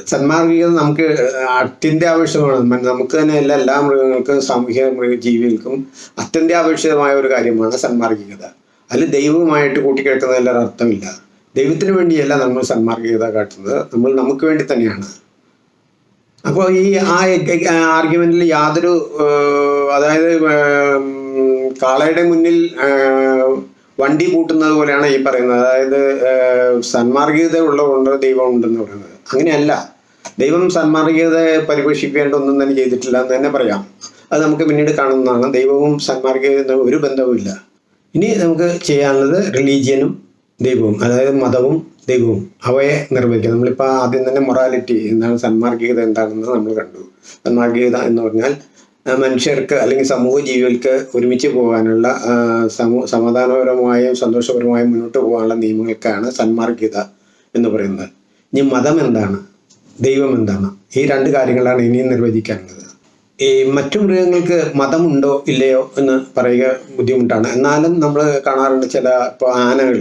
സന്മാർഗീയത നമുക്ക് അത്യന്താപേക്ഷിതമാണ് നമുക്ക് തന്നെ എല്ലാ എല്ലാ മൃഗങ്ങൾക്കും സാമൂഹിക മൃഗ ജീവികൾക്കും അത്യന്താപേക്ഷിതമായ ഒരു കാര്യമാണ് സന്മാർഗികത. അതിൽ ദൈവവുമായിട്ട് കൂട്ടിക്കിടക്കുന്നതിൽ അർത്ഥമില്ല. ദൈവത്തിന് വേണ്ടിയല്ല നമ്മൾ സന്മാർഗികത കാട്ടുന്നത്. നമ്മൾ നമുക്ക് വേണ്ടി തന്നെയാണ്. അപ്പോൾ ഈ ആ ആർഗ്യുമെന്റിൽ യാതൊരു അതായത് കാളയുടെ മുന്നിൽ വണ്ടി കൂട്ടുന്നത് പോലെയാണ് ഈ പറയുന്നത്. അതായത് സന്മാർഗീയത ഉള്ളതുകൊണ്ട് ദൈവം ഉണ്ടെന്ന് പറയുന്നത്. അങ്ങനെയല്ല. ദൈവം സന്മാർഗീയതയെ പരിപോഷിപ്പിക്കേണ്ട ഒന്നും തന്നെ ചെയ്തിട്ടില്ല എന്ന് തന്നെ പറയാം. അത് നമുക്ക് പിന്നീട് കാണുന്നതാണ്. ദൈവവും സന്മാർഗീയത ഒരു ബന്ധവുമില്ല. ഇനി നമുക്ക് ചെയ്യാനുള്ളത് റിലീജിയനും ദൈവവും അതായത് മതവും ദൈവവും അവയെ നിർവഹിക്കുക നമ്മളിപ്പോൾ ആദ്യം തന്നെ മൊറാലിറ്റി എന്താണ് സന്മാർഗീയത എന്താണെന്ന് നമ്മൾ കണ്ടു. സന്മാർഗീയത എന്ന് പറഞ്ഞാൽ മനുഷ്യർക്ക് അല്ലെങ്കിൽ സമൂഹ ജീവികൾക്ക് ഒരുമിച്ച് പോകാനുള്ള സമാധാനപരമായും സന്തോഷപരമായും മുന്നോട്ട് പോകാനുള്ള നിയമങ്ങൾക്കാണ് സന്മാർഗീയത എന്ന് പറയുന്നത്. ഇനി മതം എന്താണ്? ദൈവം എന്താണ്? ഈ രണ്ട് കാര്യങ്ങളാണ് ഇനിയും നിർവചിക്കാനുള്ളത്. ഈ മറ്റു മൃഗങ്ങൾക്ക് മതമുണ്ടോ ഇല്ലയോ എന്ന് പറയുക ബുദ്ധിമുട്ടാണ്. എന്നാലും നമ്മൾ കാണാറുണ്ട് ചില ഇപ്പോൾ ആനകൾ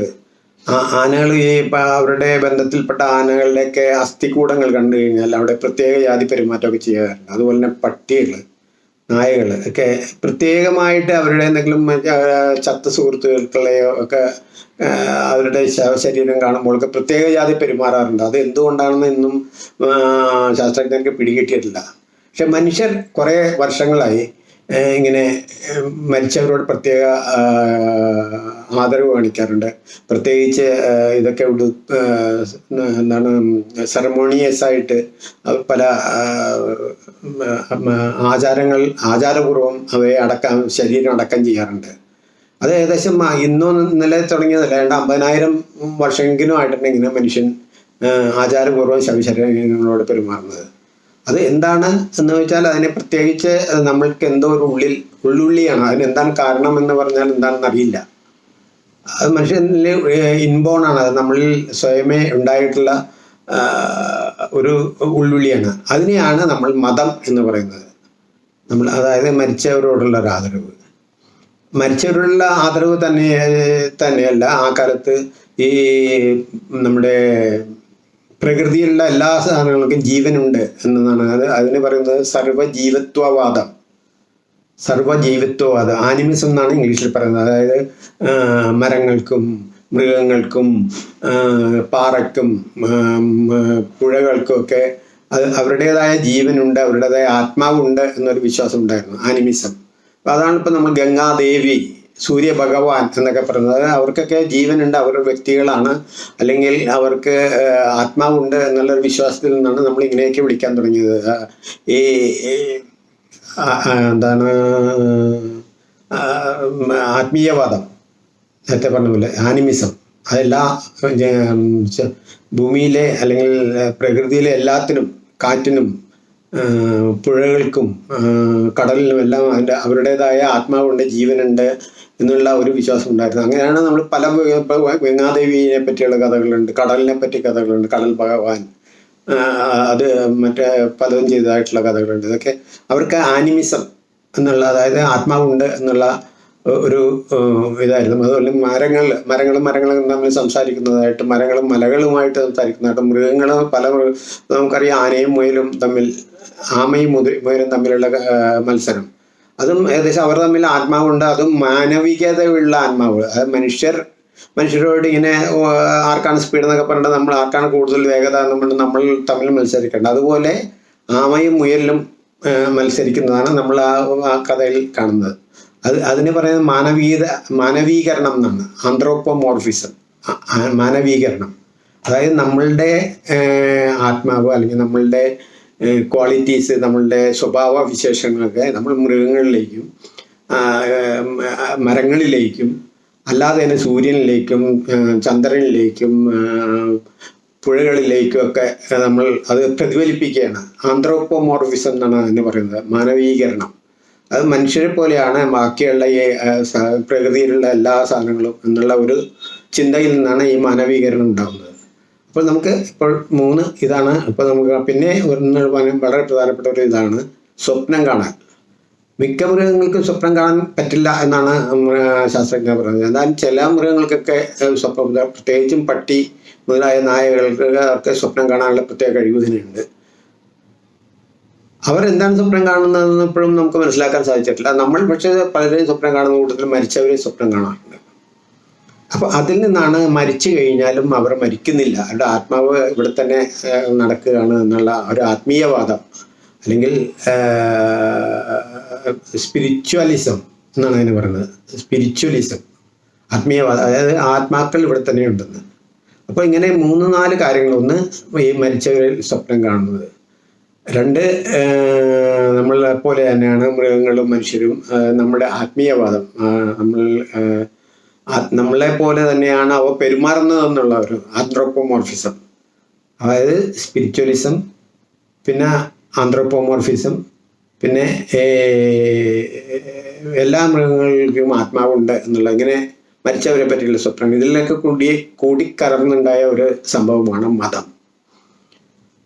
ആനകൾ ഈ ഇപ്പം അവരുടെ ബന്ധത്തിൽപ്പെട്ട ആനകളുടെയൊക്കെ അസ്ഥികൂടങ്ങൾ കണ്ടു കഴിഞ്ഞാൽ അവിടെ പ്രത്യേക ജാതി പെരുമാറ്റമൊക്കെ ചെയ്യാറുണ്ട്. അതുപോലെ തന്നെ പട്ടികൾ നായകൾ ഒക്കെ പ്രത്യേകമായിട്ട് അവരുടെ എന്തെങ്കിലും ചത്ത സുഹൃത്തുക്കളെയോ ഒക്കെ അവരുടെ ശവശരീരം കാണുമ്പോഴൊക്കെ പ്രത്യേക ജാതി പെരുമാറാറുണ്ട്. അത് എന്തുകൊണ്ടാണെന്ന് ഇന്നും ശാസ്ത്രജ്ഞർക്ക് പിടികിട്ടിയിട്ടില്ല. പക്ഷെ മനുഷ്യർ കുറേ വർഷങ്ങളായി ഇങ്ങനെ മരിച്ചവരോട് പ്രത്യേക ആദരവ് കാണിക്കാറുണ്ട്. പ്രത്യേകിച്ച് ഇതൊക്കെ ആ, എന്താണ് സെറമോണിയസ് ആയിട്ട് അത് പല ആചാരങ്ങൾ ആചാരപൂർവം അവയെ അടക്കം ശരീരം അടക്കം ചെയ്യാറുണ്ട്. അത് ഏകദേശം ഇന്നോ ഇന്നലെ തുടങ്ങിയതല്ല രണ്ട് അമ്പതിനായിരം വർഷമെങ്കിലും ആയിട്ടാണ് മനുഷ്യൻ ആചാരപൂർവം ശവശരീരങ്ങളോട് പെരുമാറുന്നത്. അത് എന്താണ് എന്ന് വെച്ചാൽ അതിനെ പ്രത്യേകിച്ച് നമ്മൾക്ക് എന്തോ ഒരു ഉള്ളിൽ ഉള്ളുള്ളിയാണ്. അതിന് എന്താണ് കാരണം എന്ന് പറഞ്ഞാൽ എന്താണെന്ന് അറിയില്ല. അത് മനുഷ്യനിൽ ആണ്. അത് നമ്മളിൽ സ്വയമേ ഉണ്ടായിട്ടുള്ള ഒരു ഉള്ളുള്ളിയാണ്. അതിനെയാണ് നമ്മൾ മതം എന്ന് പറയുന്നത്. നമ്മൾ അതായത് മരിച്ചവരോടുള്ള ഒരു ആദരവ്. മരിച്ചവരോടുള്ള ആദരവ് തന്നെ തന്നെയല്ല. ആ കാലത്ത് ഈ നമ്മുടെ പ്രകൃതിയിലുള്ള എല്ലാ സാധനങ്ങൾക്കും ജീവനുണ്ട് എന്നതാണ്. അത് അതിന് പറയുന്നത് സർവജീവത്വവാദം സർവജീവിത്വവാദം ആനിമിസം എന്നാണ് ഇംഗ്ലീഷിൽ പറയുന്നത്. അതായത് മരങ്ങൾക്കും മൃഗങ്ങൾക്കും പാറയ്ക്കും പുഴകൾക്കും ഒക്കെ അത് അവരുടേതായ ജീവനുണ്ട് അവരുടേതായ ആത്മാവുണ്ട് എന്നൊരു വിശ്വാസം ഉണ്ടായിരുന്നു. ആനിമിസം അപ്പൊ അതാണ് ഇപ്പൊ നമ്മൾ ഗംഗാദേവി സൂര്യ ഭഗവാൻ എന്നൊക്കെ പറയുന്നത്. അവർക്കൊക്കെ ജീവനുണ്ട് അവർ വ്യക്തികളാണ്. അല്ലെങ്കിൽ അവർക്ക് ആത്മാവുണ്ട് എന്നുള്ളൊരു വിശ്വാസത്തിൽ നിന്നാണ് നമ്മൾ ഇങ്ങനെയൊക്കെ വിളിക്കാൻ തുടങ്ങിയത്. ഈ എന്താണ് ആത്മീയവാദം. നേരത്തെ പറഞ്ഞ പോലെ ആനിമിസം. അതെല്ലാ ഭൂമിയിലെ അല്ലെങ്കിൽ പ്രകൃതിയിലെ എല്ലാത്തിനും കാറ്റിനും പുഴകൾക്കും കടലിനും എല്ലാം അവരുടേതായ ആത്മാവുണ്ട് ജീവനുണ്ട്. എന്നുള്ള ഒരു വിശ്വാസം ഉണ്ടായിരുന്നു. അങ്ങനെയാണ് നമ്മൾ പല ഗംഗാദേവിയെ പറ്റിയുള്ള കഥകളുണ്ട് കടലിനെ പറ്റി കഥകളുണ്ട് കടൽ ഭഗവാൻ അത് മറ്റേ പലതും ചെയ്തതായിട്ടുള്ള കഥകളുണ്ട്. ഇതൊക്കെ അവർക്ക് ആനിമിസം എന്നുള്ള അതായത് ആത്മാവുണ്ട് എന്നുള്ള ഒരു ഇതായിരുന്നു. അതുപോലെ മരങ്ങൾ മരങ്ങളും മരങ്ങളും തമ്മിൽ സംസാരിക്കുന്നതായിട്ട് മരങ്ങളും മലകളുമായിട്ട് സംസാരിക്കുന്നതായിട്ട് മൃഗങ്ങൾ പല നമുക്കറിയാം ആനയും മുയലും തമ്മിൽ ആമയും മുയലും തമ്മിലുള്ള മത്സരം. അതും ഏകദേശം അവർ തമ്മിൽ ആത്മാവുണ്ട്. അതും മാനവികതയുള്ള ആത്മാവ്. അത് മനുഷ്യർ മനുഷ്യരോട് ഇങ്ങനെ ആർക്കാണ് സ്പീഡ് എന്നൊക്കെ പറഞ്ഞിട്ട് നമ്മൾ ആർക്കാണ് കൂടുതൽ വേഗത എന്ന് പറഞ്ഞാൽ നമ്മൾ തമ്മിൽ മത്സരിക്കേണ്ടത്. അതുപോലെ ആമയും മുയലിലും മത്സരിക്കുന്നതാണ് നമ്മൾ ആ ആ കഥയിൽ കാണുന്നത്. അത് അതിന് പറയുന്നത് മാനവീയത മാനവീകരണം എന്നാണ്. ആന്ത്രോപ്പോമോർഫിസം മാനവീകരണം. അതായത് നമ്മളുടെ ആത്മാവ് അല്ലെങ്കിൽ നമ്മളുടെ ക്വാളിറ്റീസ് നമ്മളുടെ സ്വഭാവ വിശേഷങ്ങളൊക്കെ നമ്മൾ മൃഗങ്ങളിലേക്കും മരങ്ങളിലേക്കും അല്ലാതെ തന്നെ സൂര്യനിലേക്കും ചന്ദ്രനിലേക്കും പുഴകളിലേക്കും ഒക്കെ നമ്മൾ അത് പ്രതിഫലിപ്പിക്കുകയാണ്. ആന്ത്രോപ്പോമോർഫിസം എന്നാണ് അതിന് പറയുന്നത് മാനവീകരണം. അത് മനുഷ്യരെ പോലെയാണ് ബാക്കിയുള്ള ഈ പ്രകൃതിയിലുള്ള എല്ലാ സാധനങ്ങളും എന്നുള്ള ഒരു ചിന്തയിൽ നിന്നാണ് ഈ മാനവീകരണം ഉണ്ടാകുന്നത്. അപ്പോൾ നമുക്ക് ഇപ്പോൾ മൂന്ന് ഇതാണ്. അപ്പോൾ നമുക്ക് പിന്നെ ഒരു വളരെ പ്രധാനപ്പെട്ട ഒരു ഇതാണ്. സ്വപ്നം കാണാൻ. മിക്ക മൃഗങ്ങൾക്കും സ്വപ്നം കാണാൻ പറ്റില്ല എന്നാണ് ശാസ്ത്രജ്ഞർ പറഞ്ഞത്. എന്നാൽ ചില മൃഗങ്ങൾക്കൊക്കെ സ്വപ്നം പ്രത്യേകിച്ചും പട്ടി മുതലായ നായകൾക്ക് സ്വപ്നം കാണാനുള്ള പ്രത്യേക കഴിവ് തന്നെയുണ്ട് അവരെന്താണ് സ്വപ്നം കാണുന്നതെന്ന് ഇപ്പോഴും നമുക്ക് മനസ്സിലാക്കാൻ സാധിച്ചിട്ടില്ല. നമ്മൾ പക്ഷേ പലരെയും സ്വപ്നം കാണുന്ന കൂട്ടത്തിൽ മരിച്ചവരെയും സ്വപ്നം കാണാറുണ്ട്. അപ്പൊ അതിൽ നിന്നാണ് മരിച്ചു കഴിഞ്ഞാലും അവർ മരിക്കുന്നില്ല. അവരുടെ ആത്മാവ് ഇവിടെ തന്നെ നടക്കുകയാണ് എന്നുള്ള ഒരു ആത്മീയവാദം. അല്ലെങ്കിൽ സ്പിരിച്വലിസം എന്നാണ് അതിന് പറയുന്നത്. സ്പിരിച്വലിസം ആത്മീയവാദം അതായത് ആത്മാക്കൾ ഇവിടെ തന്നെ ഉണ്ടെന്ന്. അപ്പോൾ ഇങ്ങനെ മൂന്ന് നാല് കാര്യങ്ങൾ ഒന്ന് ഈ മരിച്ചവരിൽ സ്വപ്നം കാണുന്നത്. രണ്ട് നമ്മളെ പോലെ തന്നെയാണ് മൃഗങ്ങളും മനുഷ്യരും നമ്മുടെ ആത്മീയവാദം. നമ്മൾ നമ്മളെ പോലെ തന്നെയാണ് അവ പെരുമാറുന്നത് എന്നുള്ള ഒരു ആന്ത്രോപ്പോമോർഫിസം അതായത് സ്പിരിച്വലിസം പിന്നെ ആന്ത്രോപ്പോമോർഫിസം പിന്നെ എല്ലാ മൃഗങ്ങൾക്കും ആത്മാവുണ്ട് എന്നുള്ള ഇങ്ങനെ മരിച്ചവരെ പറ്റിയുള്ള സ്വപ്നം. ഇതിലൊക്കെ കൂടി കൂടിക്കലർന്നുണ്ടായ ഒരു സംഭവമാണ് മതം.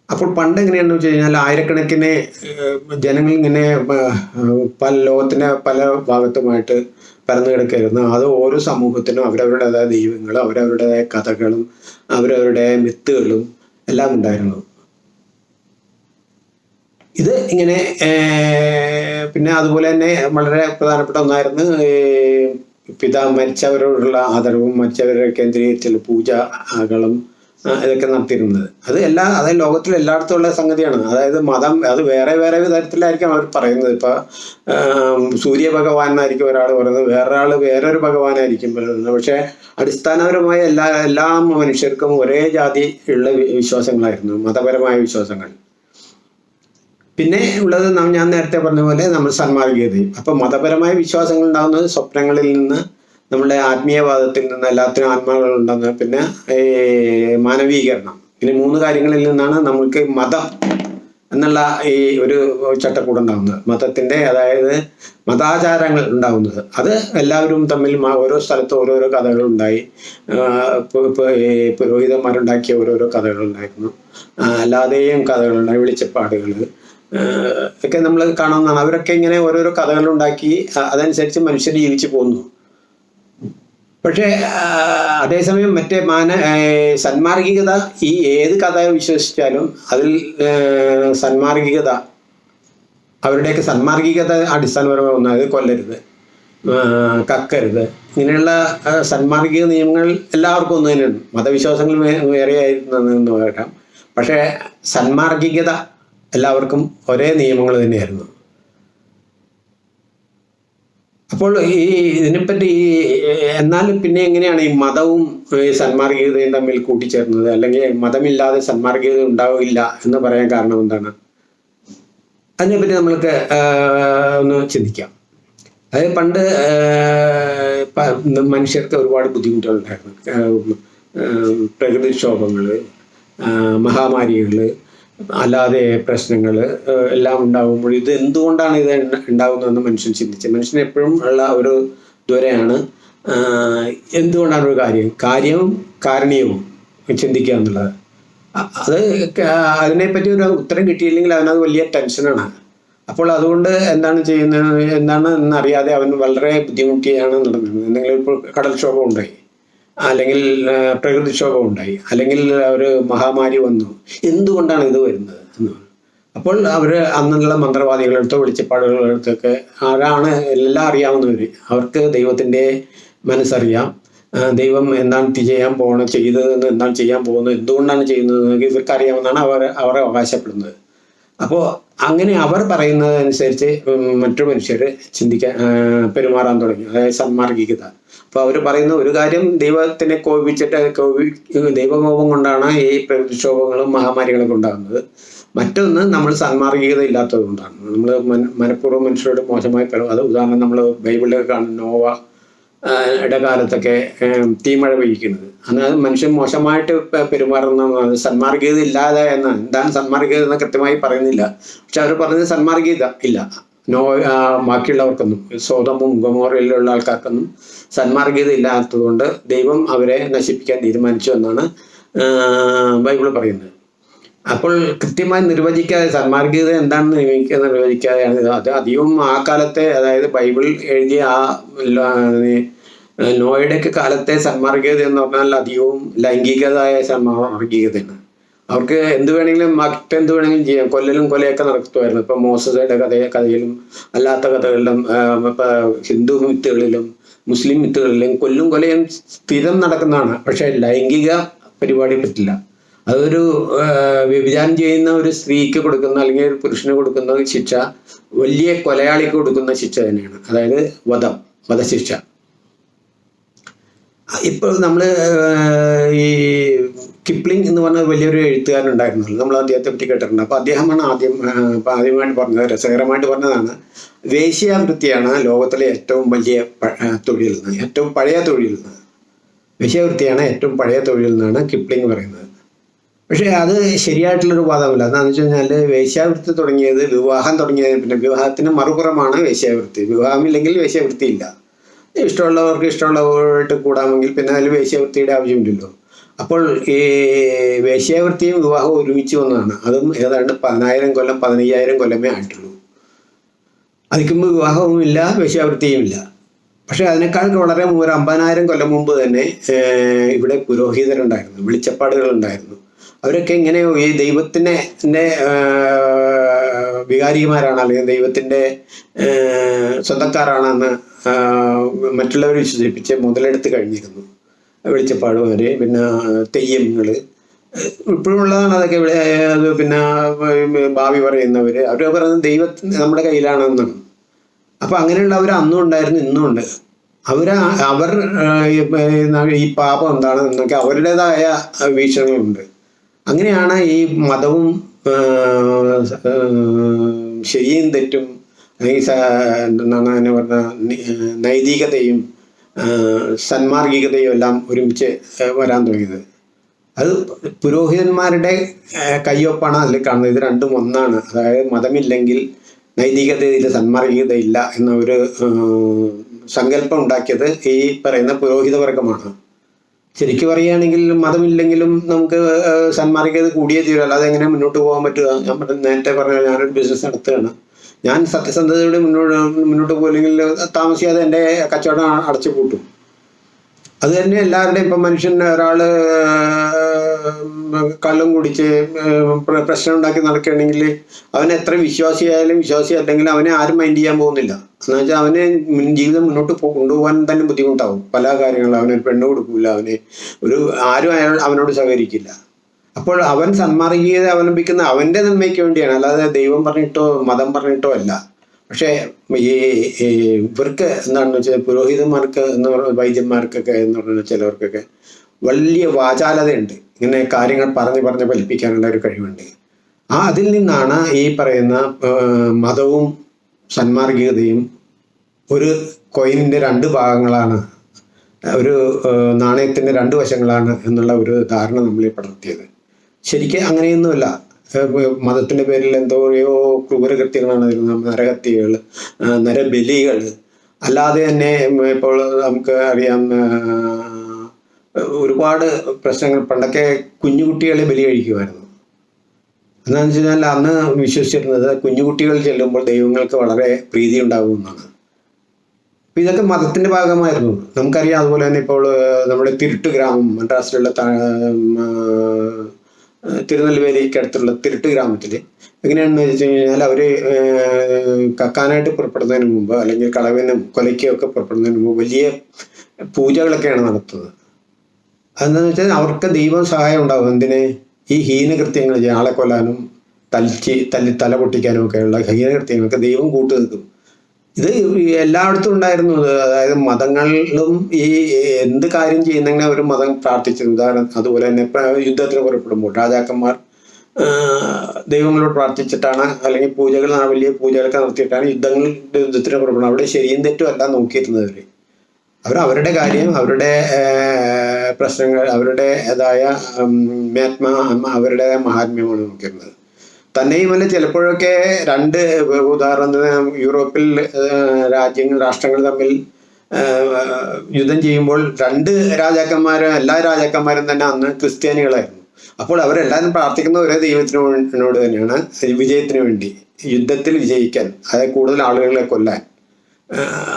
അപ്പോൾ പണ്ട് എങ്ങനെയാണെന്ന് വെച്ച് കഴിഞ്ഞാൽ ആയിരക്കണക്കിന് ജനങ്ങൾ ഇങ്ങനെ പല ലോകത്തിന്റെ പല ഭാഗത്തുമായിട്ട് പരന്നു കിടക്കായിരുന്നു അത് ഓരോ സമൂഹത്തിനും അവരവരുടേതായ ദൈവങ്ങളും അവരവരുടേതായ കഥകളും അവരവരുടെ മിത്തുകളും എല്ലാം ഉണ്ടായിരുന്നു. ഇത് ഇങ്ങനെ പിന്നെ അതുപോലെ തന്നെ വളരെ പ്രധാനപ്പെട്ട ഒന്നായിരുന്നു പിതാവ് മരിച്ചവരോടുള്ള ആദരവും മരിച്ചവരെ കേന്ദ്രീകരിച്ചുള്ള പൂജകളും ഇതൊക്കെ നടത്തിയിരുന്നത്. അത് എല്ലാ അതായത് ലോകത്തിൽ എല്ലായിടത്തും സംഗതിയാണ്. അതായത് മതം അത് വേറെ വേറെ തരത്തിലായിരിക്കും അവർ പറയുന്നത്. ഇപ്പൊ ആം, സൂര്യ ഭഗവാൻ എന്നായിരിക്കും ഒരാൾ പറയുന്നത്. വേറൊരാൾ വേറൊരു ഭഗവാനായിരിക്കും പറയുന്നത്. പക്ഷേ അടിസ്ഥാനപരമായ എല്ലാ എല്ലാ മനുഷ്യർക്കും ഒരേ ജാതി ഉള്ള വിശ്വാസങ്ങളായിരുന്നു. മതപരമായ വിശ്വാസങ്ങൾ. പിന്നെ ഉള്ളത് ഞാൻ നേരത്തെ പറഞ്ഞ പോലെ നമ്മൾ സന്മാർഗീയതയും. അപ്പൊ മതപരമായ വിശ്വാസങ്ങൾ ഉണ്ടാകുന്നത് സ്വപ്നങ്ങളിൽ നിന്ന് നമ്മളുടെ ആത്മീയവാദത്തിൽ നിന്ന് എല്ലാത്തിനും ആത്മാക്കളുണ്ടെന്ന് പിന്നെ മാനവീകരണം. ഇനി മൂന്ന് കാര്യങ്ങളിൽ നിന്നാണ് നമുക്ക് മതം എന്നുള്ള ഈ ഒരു ചട്ടക്കൂട് ഉണ്ടാകുന്നത് മതത്തിന്റെ അതായത് മതാചാരങ്ങൾ ഉണ്ടാകുന്നത് അത് എല്ലാവരും തമ്മിൽ ഓരോ സ്ഥലത്ത് ഓരോരോ ഈ പുരോഹിതന്മാരുണ്ടാക്കിയ ഓരോരോ കഥകളുണ്ടായിരുന്നു അല്ലാതെയും കഥകളുണ്ടായി വെളിച്ചപ്പാടുകൾ. ഒക്കെ നമ്മൾ കാണുന്നതാണ് അവരൊക്കെ ഇങ്ങനെ ഓരോരോ കഥകൾ ഉണ്ടാക്കി അതനുസരിച്ച് മനുഷ്യർ ജീവിച്ചു പോകുന്നു പക്ഷേ അതേസമയം മറ്റേ മാന സന്മാർഗികത ഈ ഏത് കഥ വിശ്വസിച്ചാലും അതിൽ സന്മാർഗികത അവരുടെയൊക്കെ സന്മാർഗികത അടിസ്ഥാനപരമായി ഒന്ന് അത് കൊല്ലരുത് കക്കരുത്. ഇങ്ങനെയുള്ള സന്മാർഗിക നിയമങ്ങൾ എല്ലാവർക്കും ഒന്ന് തന്നെയുണ്ട്. മതവിശ്വാസങ്ങൾ വേ- വേറെ ആയിരുന്നു വരാം പക്ഷേ സന്മാർഗികത എല്ലാവർക്കും ഒരേ നിയമങ്ങൾ തന്നെയായിരുന്നു. അപ്പോൾ ഈ ഇതിനെപ്പറ്റി ഈ എന്നാലും പിന്നെ എങ്ങനെയാണ് ഈ മതവും സന്മാർഗീയതയും തമ്മിൽ കൂട്ടിച്ചേർന്നത്? അല്ലെങ്കിൽ മതമില്ലാതെ സന്മാർഗീയത ഉണ്ടാവില്ല എന്ന് പറയാൻ കാരണം എന്താണ്? അതിനെപ്പറ്റി നമ്മൾക്ക് ഒന്ന് ചിന്തിക്കാം. അതായത് പണ്ട് മനുഷ്യർക്ക് ഒരുപാട് ബുദ്ധിമുട്ടുകളുണ്ടായിരുന്നു. ഉണ്ടായിരുന്നു പ്രകൃതിക്ഷോഭങ്ങൾ മഹാമാരികൾ അല്ലാതെ പ്രശ്നങ്ങൾ എല്ലാം ഉണ്ടാകുമ്പോൾ ഇത് എന്തുകൊണ്ടാണ് ഇത് ഉണ്ട- ഉണ്ടാകുന്നതെന്ന് മനുഷ്യൻ ചിന്തിച്ചത് മനുഷ്യൻ എപ്പോഴും ഉള്ള ഒരു ദ്വരയാണ് എന്തുകൊണ്ടാണ് ഒരു കാര്യം? കാര്യവും കാരണീയവും ചിന്തിക്കുക എന്നുള്ളത്. അത് അതിനെപ്പറ്റി ഒരു ഉത്തരം കിട്ടിയില്ലെങ്കിൽ അവനത് വലിയ ടെൻഷനാണ്. അപ്പോൾ അതുകൊണ്ട് എന്താണ് ചെയ്യുന്നത്? എന്താണ് എന്നറിയാതെ അവൻ വളരെ ബുദ്ധിമുട്ടിയാണ് നടന്നത്. എന്തെങ്കിലും ഇപ്പോൾ കടൽക്ഷോഭം ഉണ്ടായി അല്ലെങ്കിൽ പ്രകൃതിക്ഷോഭം ഉണ്ടായി അല്ലെങ്കിൽ ഒരു മഹാമാരി വന്നു. എന്തുകൊണ്ടാണ് ഇത് വരുന്നത് എന്ന് അപ്പോൾ അവർ അന്നുള്ള മന്ത്രവാദികളെടുത്തോ വെളിച്ചപ്പാടുകളെടുത്തൊക്കെ ആരാണ് എല്ലാം അറിയാവുന്നവർ അവർക്ക് ദൈവത്തിന്റെ മനസ്സറിയാം. ദൈവം എന്താണ് ചെയ്യാൻ പോകണം ചെയ്തതെന്ന് എന്താണ് ചെയ്യാൻ പോകുന്നത് എന്തുകൊണ്ടാണ് ചെയ്യുന്നത് ഇവർക്ക് അറിയാമെന്നാണ് അവർ അവരെ അവകാശപ്പെടുന്നത്. അപ്പോൾ അങ്ങനെ അവർ പറയുന്നതനുസരിച്ച് മറ്റു മനുഷ്യർ ചിന്തിക്കാൻ പെരുമാറാൻ തുടങ്ങി. അതായത് സന്മാർഗികത. അപ്പോൾ അവർ പറയുന്ന ഒരു കാര്യം ദൈവത്തിനെ കോപിച്ചിട്ട് കോപി ദൈവകോപം കൊണ്ടാണ് ഈ പ്രതിക്ഷോഭങ്ങളും മഹാമാരികളൊക്കെ ഉണ്ടാകുന്നത്. മറ്റൊന്ന് നമ്മൾ സന്മാർഗികത ഇല്ലാത്തത് കൊണ്ടാണ്. നമ്മൾ മനഃപൂർവം മനുഷ്യരോട് മോശമായി പെരുമാറും അത് ഉദാഹരണം നമ്മൾ ബൈബിളിൽ കാണുന്ന നോവ ഇടകാലത്തൊക്കെ തീമഴ പെയ്യിക്കുന്നത്. അതായത് മനുഷ്യൻ മോശമായിട്ട് പെരുമാറുന്ന സന്മാർഗീയത ഇല്ലാതെ എന്നാണ് എന്താണ് സന്മാർഗീയത എന്ന് കൃത്യമായി പറയുന്നില്ല. പക്ഷെ അവർ പറഞ്ഞത് സന്മാർഗീയത ഇല്ല. നോ ബാക്കിയുള്ളവർക്കൊന്നും സ്വതമും ഗമോറയിലുള്ള ആൾക്കാർക്കൊന്നും സന്മാർഗീയത ഇല്ലാത്തതുകൊണ്ട് ദൈവം അവരെ നശിപ്പിക്കാൻ തീരുമാനിച്ചു എന്നാണ് ബൈബിൾ പറയുന്നത്. അപ്പോൾ കൃത്യമായി നിർവചിക്കാതെ സന്മാർഗീയത എന്താണെന്ന് എനിക്ക് നിർവചിക്കാതെയാണ് അത് അധികവും ആ കാലത്തെ അതായത് ബൈബിൾ എഴുതിയ ആ നോയുടെയൊക്കെ കാലത്തെ സന്മാർഗീയത എന്ന് പറഞ്ഞാൽ അധികവും ലൈംഗികതായ സന്മാർഗീയതയാണ് അവർക്ക് എന്ത് വേണമെങ്കിലും മറ്റെന്ത് വേണമെങ്കിലും ചെയ്യാം. കൊല്ലലും കൊലയൊക്കെ നടത്തുമായിരുന്നു. ഇപ്പൊ മോസയുടെ കഥ കഥയിലും അല്ലാത്ത കഥകളിലും ഹിന്ദു മിത്തുകളിലും മുസ്ലിം മിത്തുകളിലും കൊല്ലും കൊലയും സ്ഥിരം നടക്കുന്നതാണ്. പക്ഷേ ലൈംഗിക പരിപാടി പറ്റില്ല. അതൊരു വ്യഭിചാരം ചെയ്യുന്ന ഒരു സ്ത്രീക്ക് കൊടുക്കുന്ന അല്ലെങ്കിൽ ഒരു പുരുഷന് കൊടുക്കുന്ന ശിക്ഷ വലിയ കൊലയാളിക്ക് കൊടുക്കുന്ന ശിക്ഷ തന്നെയാണ്. അതായത് വധം വധശിക്ഷ. ഇപ്പോൾ നമ്മൾ ഈ കിപ്ലിംഗ് എന്ന് പറഞ്ഞ വലിയൊരു എഴുത്തുകാരൻ ഉണ്ടായിരുന്നല്ലോ നമ്മൾ അദ്ദേഹത്തെ പറ്റി കേട്ടിട്ടുണ്ട്. അപ്പോൾ അദ്ദേഹമാണ് ആദ്യം ആദ്യമായിട്ട് പറഞ്ഞത് രസകരമായിട്ട് പറഞ്ഞതാണ്. വേശ്യാവൃത്തിയാണ് ലോകത്തിലെ ഏറ്റവും വലിയ തൊഴിൽ നിന്ന് ഏറ്റവും പഴയ തൊഴിൽ നിന്ന്. വേശ്യാവൃത്തിയാണ് ഏറ്റവും പഴയ തൊഴിൽ നിന്നാണ് കിപ്ലിംഗ് പറയുന്നത്. പക്ഷേ അത് ശരിയായിട്ടുള്ളൊരു വാദമല്ല. എന്താണെന്ന് വെച്ച് കഴിഞ്ഞാൽ വേശ്യാവൃത്തി തുടങ്ങിയത് വിവാഹം തുടങ്ങിയതിന് പിന്നെ വിവാഹത്തിന് മറുപുറമാണ് വേശ്യാവൃത്തി വിവാഹമില്ലെങ്കിൽ വേശ്യാവൃത്തി ഇല്ല ഇഷ്ടമുള്ളവർക്ക് ഇഷ്ടമുള്ളവരായിട്ട് കൂടാമെങ്കിൽ പിന്നെ അതിൽ വേശ്യാവൃത്തിയുടെ ആവശ്യമില്ലല്ലോ. അപ്പോൾ ഈ വേശ്യാവൃത്തിയും വിവാഹവും ഒരുമിച്ച് വന്നതാണ്. അതും ഏതാണ്ട് പതിനായിരം കൊല്ലം പതിനയ്യായിരം കൊല്ലമേ ആയിട്ടുള്ളൂ. അതിക്കുമ്പോൾ വിവാഹവുമില്ല വേശ്യാവൃത്തിയുമില്ല പക്ഷേ അതിനേക്കാൾ വളരെ ഒരു അമ്പതിനായിരം കൊല്ലം മുമ്പ് തന്നെ ഇവിടെ പുരോഹിതരുണ്ടായിരുന്നു വെളിച്ചപ്പാടുകൾ ഉണ്ടായിരുന്നു അവരൊക്കെ ഇങ്ങനെ ഈ ദൈവത്തിനെ വികാരിമാരാണ് അല്ലെങ്കിൽ ദൈവത്തിന്റെ സ്വന്തക്കാരാണെന്ന് മറ്റുള്ളവരെ വിശ്വസിപ്പിച്ച് മുതലെടുത്ത് കഴിഞ്ഞിരുന്നു. വെളിച്ചപ്പാടുമാര് പിന്നെ തെയ്യങ്ങൾ ഇപ്പോഴും ഉള്ളതാണ് അതൊക്കെ ഇവിടെ അത് പിന്നെ ഭാവി പറയുന്നവർ അവർ പറയുന്നത് ദൈവത്തിന് നമ്മുടെ കയ്യിലാണെന്നാണ് അപ്പൊ അങ്ങനെയുള്ളവർ അന്നും ഉണ്ടായിരുന്നു ഇന്നും ഉണ്ട് അവർ അവർ ഈ, പാപം എന്താണ് എന്നൊക്കെ അവരുടേതായ വീക്ഷണങ്ങളുണ്ട് അങ്ങനെയാണ് ഈ മതവും ശരിയും തെറ്റും പറഞ്ഞ നൈതികതയും സന്മാർഗികതയും എല്ലാം ഒരുമിച്ച് വരാൻ തുടങ്ങിയത്. അത് പുരോഹിതന്മാരുടെ കയ്യൊപ്പാണ് അതിൽ കാണുന്നത്. ഇത് രണ്ടും ഒന്നാണ്. അതായത് മതമില്ലെങ്കിൽ നൈതികതയിൽ സന്മാർഗികത ഇല്ല എന്ന ഒരു സങ്കല്പം ഉണ്ടാക്കിയത് ഈ പറയുന്ന പുരോഹിത വർഗമാണ് ശരിക്കും പറയുകയാണെങ്കിൽ മതമില്ലെങ്കിലും നമുക്ക് സന്മാർഗികത കൂടിയേ തീരൂ. അല്ലാതെ എങ്ങനെ മുന്നോട്ട് പോകാൻ പറ്റുക? ഞാൻ നേരത്തെ പറഞ്ഞ ഞാനൊരു ബിസിനസ് നടത്തുകയാണ്. ഞാൻ സത്യസന്ധതയോടെ മുന്നോട്ട് മുന്നോട്ട് പോയില്ലെങ്കിൽ താമസിയാതെ എന്റെ കച്ചവടം അടച്ചു പൂട്ടും. അത് തന്നെ എല്ലാവരുടെയും ഇപ്പം മനുഷ്യൻ ഒരാൾ കള്ളും കുടിച്ച് പ്രശ്നം ഉണ്ടാക്കി നടക്കുകയാണെങ്കിൽ അവൻ എത്ര വിശ്വാസിയായാലും വിശ്വാസി അല്ലെങ്കിൽ അവനെ ആരും മൈൻഡ് ചെയ്യാൻ പോകുന്നില്ല. എന്ന് വെച്ചാൽ അവന് ജീവിതം മുന്നോട്ട് കൊണ്ടുപോകാൻ തന്നെ ബുദ്ധിമുട്ടാവും. പല കാര്യങ്ങളും അവനൊരു പെണ്ണ് കൊടുക്കില്ല അവന് ഒരു ആരും അയാൾ അവനോട് സഹകരിക്കില്ല. അപ്പോൾ അവൻ സന്മാർഗീയത അവലംബിക്കുന്ന അവന്റെ നന്മയ്ക്ക് വേണ്ടിയാണ്. അല്ലാതെ ദൈവം പറഞ്ഞിട്ടോ മതം പറഞ്ഞിട്ടോ അല്ല. പക്ഷേ ഈ ഇവർക്ക് എന്താണെന്ന് വെച്ചാൽ പുരോഹിതന്മാർക്ക് എന്ന് പറഞ്ഞ വൈദ്യന്മാർക്കൊക്കെ എന്ന് പറഞ്ഞാൽ ചിലവർക്കൊക്കെ വലിയ വാചാലതയുണ്ട്. ഇങ്ങനെ കാര്യങ്ങൾ പറഞ്ഞ് പറഞ്ഞ് ഫലിപ്പിക്കാനുള്ള ഒരു കഴിവുണ്ട്. ആ അതിൽ നിന്നാണ് ഈ പറയുന്ന മതവും സന്മാർഗികതയും ഒരു കോയിനിന്റെ രണ്ട് ഭാഗങ്ങളാണ് ഒരു നാണയത്തിന്റെ രണ്ട് വശങ്ങളാണ് എന്നുള്ള ഒരു ധാരണ നമ്മളിൽ പടർത്തിയത്. ശരിക്കും അങ്ങനെയൊന്നുമല്ല. മതത്തിന്റെ പേരിൽ എന്തോയോ ക്രൂരകൃത്യങ്ങളാണ് നരഹത്യകൾ നരബലികൾ. അല്ലാതെ തന്നെ ഇപ്പോൾ നമുക്ക് അറിയാം ഒരുപാട് പ്രശ്നങ്ങൾ. പണ്ടൊക്കെ കുഞ്ഞുകുട്ടികളെ ബലി കഴിക്കുമായിരുന്നു. എന്താണെന്ന് വെച്ച് കഴിഞ്ഞാൽ അന്ന് വിശ്വസിച്ചിരുന്നത് കുഞ്ഞുകുട്ടികൾ ചെല്ലുമ്പോൾ ദൈവങ്ങൾക്ക് വളരെ പ്രീതി ഉണ്ടാകുമെന്നാണ് അപ്പൊ ഇതൊക്കെ മതത്തിന്റെ ഭാഗമായിരുന്നു. നമുക്കറിയാം അതുപോലെ തന്നെ ഇപ്പോൾ നമ്മുടെ തിരുട്ട് ഗ്രാമം മദ്രാസിലുള്ള തിരുനെൽവേലിക്ക് അടുത്തുള്ള തിരുട്ട് ഗ്രാമത്തിൽ എങ്ങനെയാണെന്ന് വെച്ച് കഴിഞ്ഞാൽ അവർ കക്കാനായിട്ട് പുറപ്പെടുന്നതിന് മുമ്പ് അല്ലെങ്കിൽ കളവിനും കൊലയ്ക്കൊക്കെ പുറപ്പെടുന്നതിന് മുമ്പ് വലിയ പൂജകളൊക്കെയാണ് നടത്തുന്നത്. അതെന്താണെന്ന് വെച്ചാൽ അവർക്ക് ദൈവം സഹായം ഉണ്ടാകും എന്തിന്? ഈ ഹീനകൃത്യങ്ങൾ ആളെ കൊല്ലാനും തലിച്ച് തല്ലി തല പൊട്ടിക്കാനും ഒക്കെയുള്ള ഹീനകൃത്യങ്ങൾക്ക് ദൈവം കൂട്ടു നിൽക്കും. ഇത് എല്ലായിടത്തും ഉണ്ടായിരുന്നു. അതായത് മതങ്ങളിലും ഈ എന്ത് കാര്യം ചെയ്യുന്നെങ്കിലും ഒരു മതം പ്രാർത്ഥിച്ചിരുന്നു ഉദാഹരണം അതുപോലെ തന്നെ യുദ്ധത്തിന് പുറപ്പെടുമ്പോൾ രാജാക്കന്മാർ ദൈവങ്ങളോട് പ്രാർത്ഥിച്ചിട്ടാണ് അല്ലെങ്കിൽ പൂജകൾ വലിയ പൂജകളൊക്കെ നടത്തിയിട്ടാണ് യുദ്ധങ്ങൾ യുദ്ധത്തിന് പുറപ്പെടുന്നത്. അവിടെ ശരിയും തെറ്റും അല്ല നോക്കിയിരുന്നത് അവർ അവർ അവരുടെ കാര്യം അവരുടെ പ്രശ്നങ്ങൾ അവരുടേതായ മേത്മ അവരുടെ മഹാത്മ്യമാണ് നോക്കിയിരുന്നത്. തന്നെയുമല്ല ചിലപ്പോഴൊക്കെ രണ്ട് ഉദാഹരണത്തിന് യൂറോപ്പിൽ രാജ്യങ്ങൾ രാഷ്ട്രങ്ങൾ തമ്മിൽ യുദ്ധം ചെയ്യുമ്പോൾ രണ്ട് രാജാക്കന്മാരും എല്ലാ രാജാക്കന്മാരും തന്നെ അന്ന് ക്രിസ്ത്യാനികളായിരുന്നു. അപ്പോൾ അവരെല്ലാവരും പ്രാർത്ഥിക്കുന്ന ഒരേ ദൈവത്തിനോട് തന്നെയാണ് വിജയത്തിന് വേണ്ടി യുദ്ധത്തിൽ വിജയിക്കാൻ അതായത് കൂടുതൽ ആളുകളെ കൊല്ലാൻ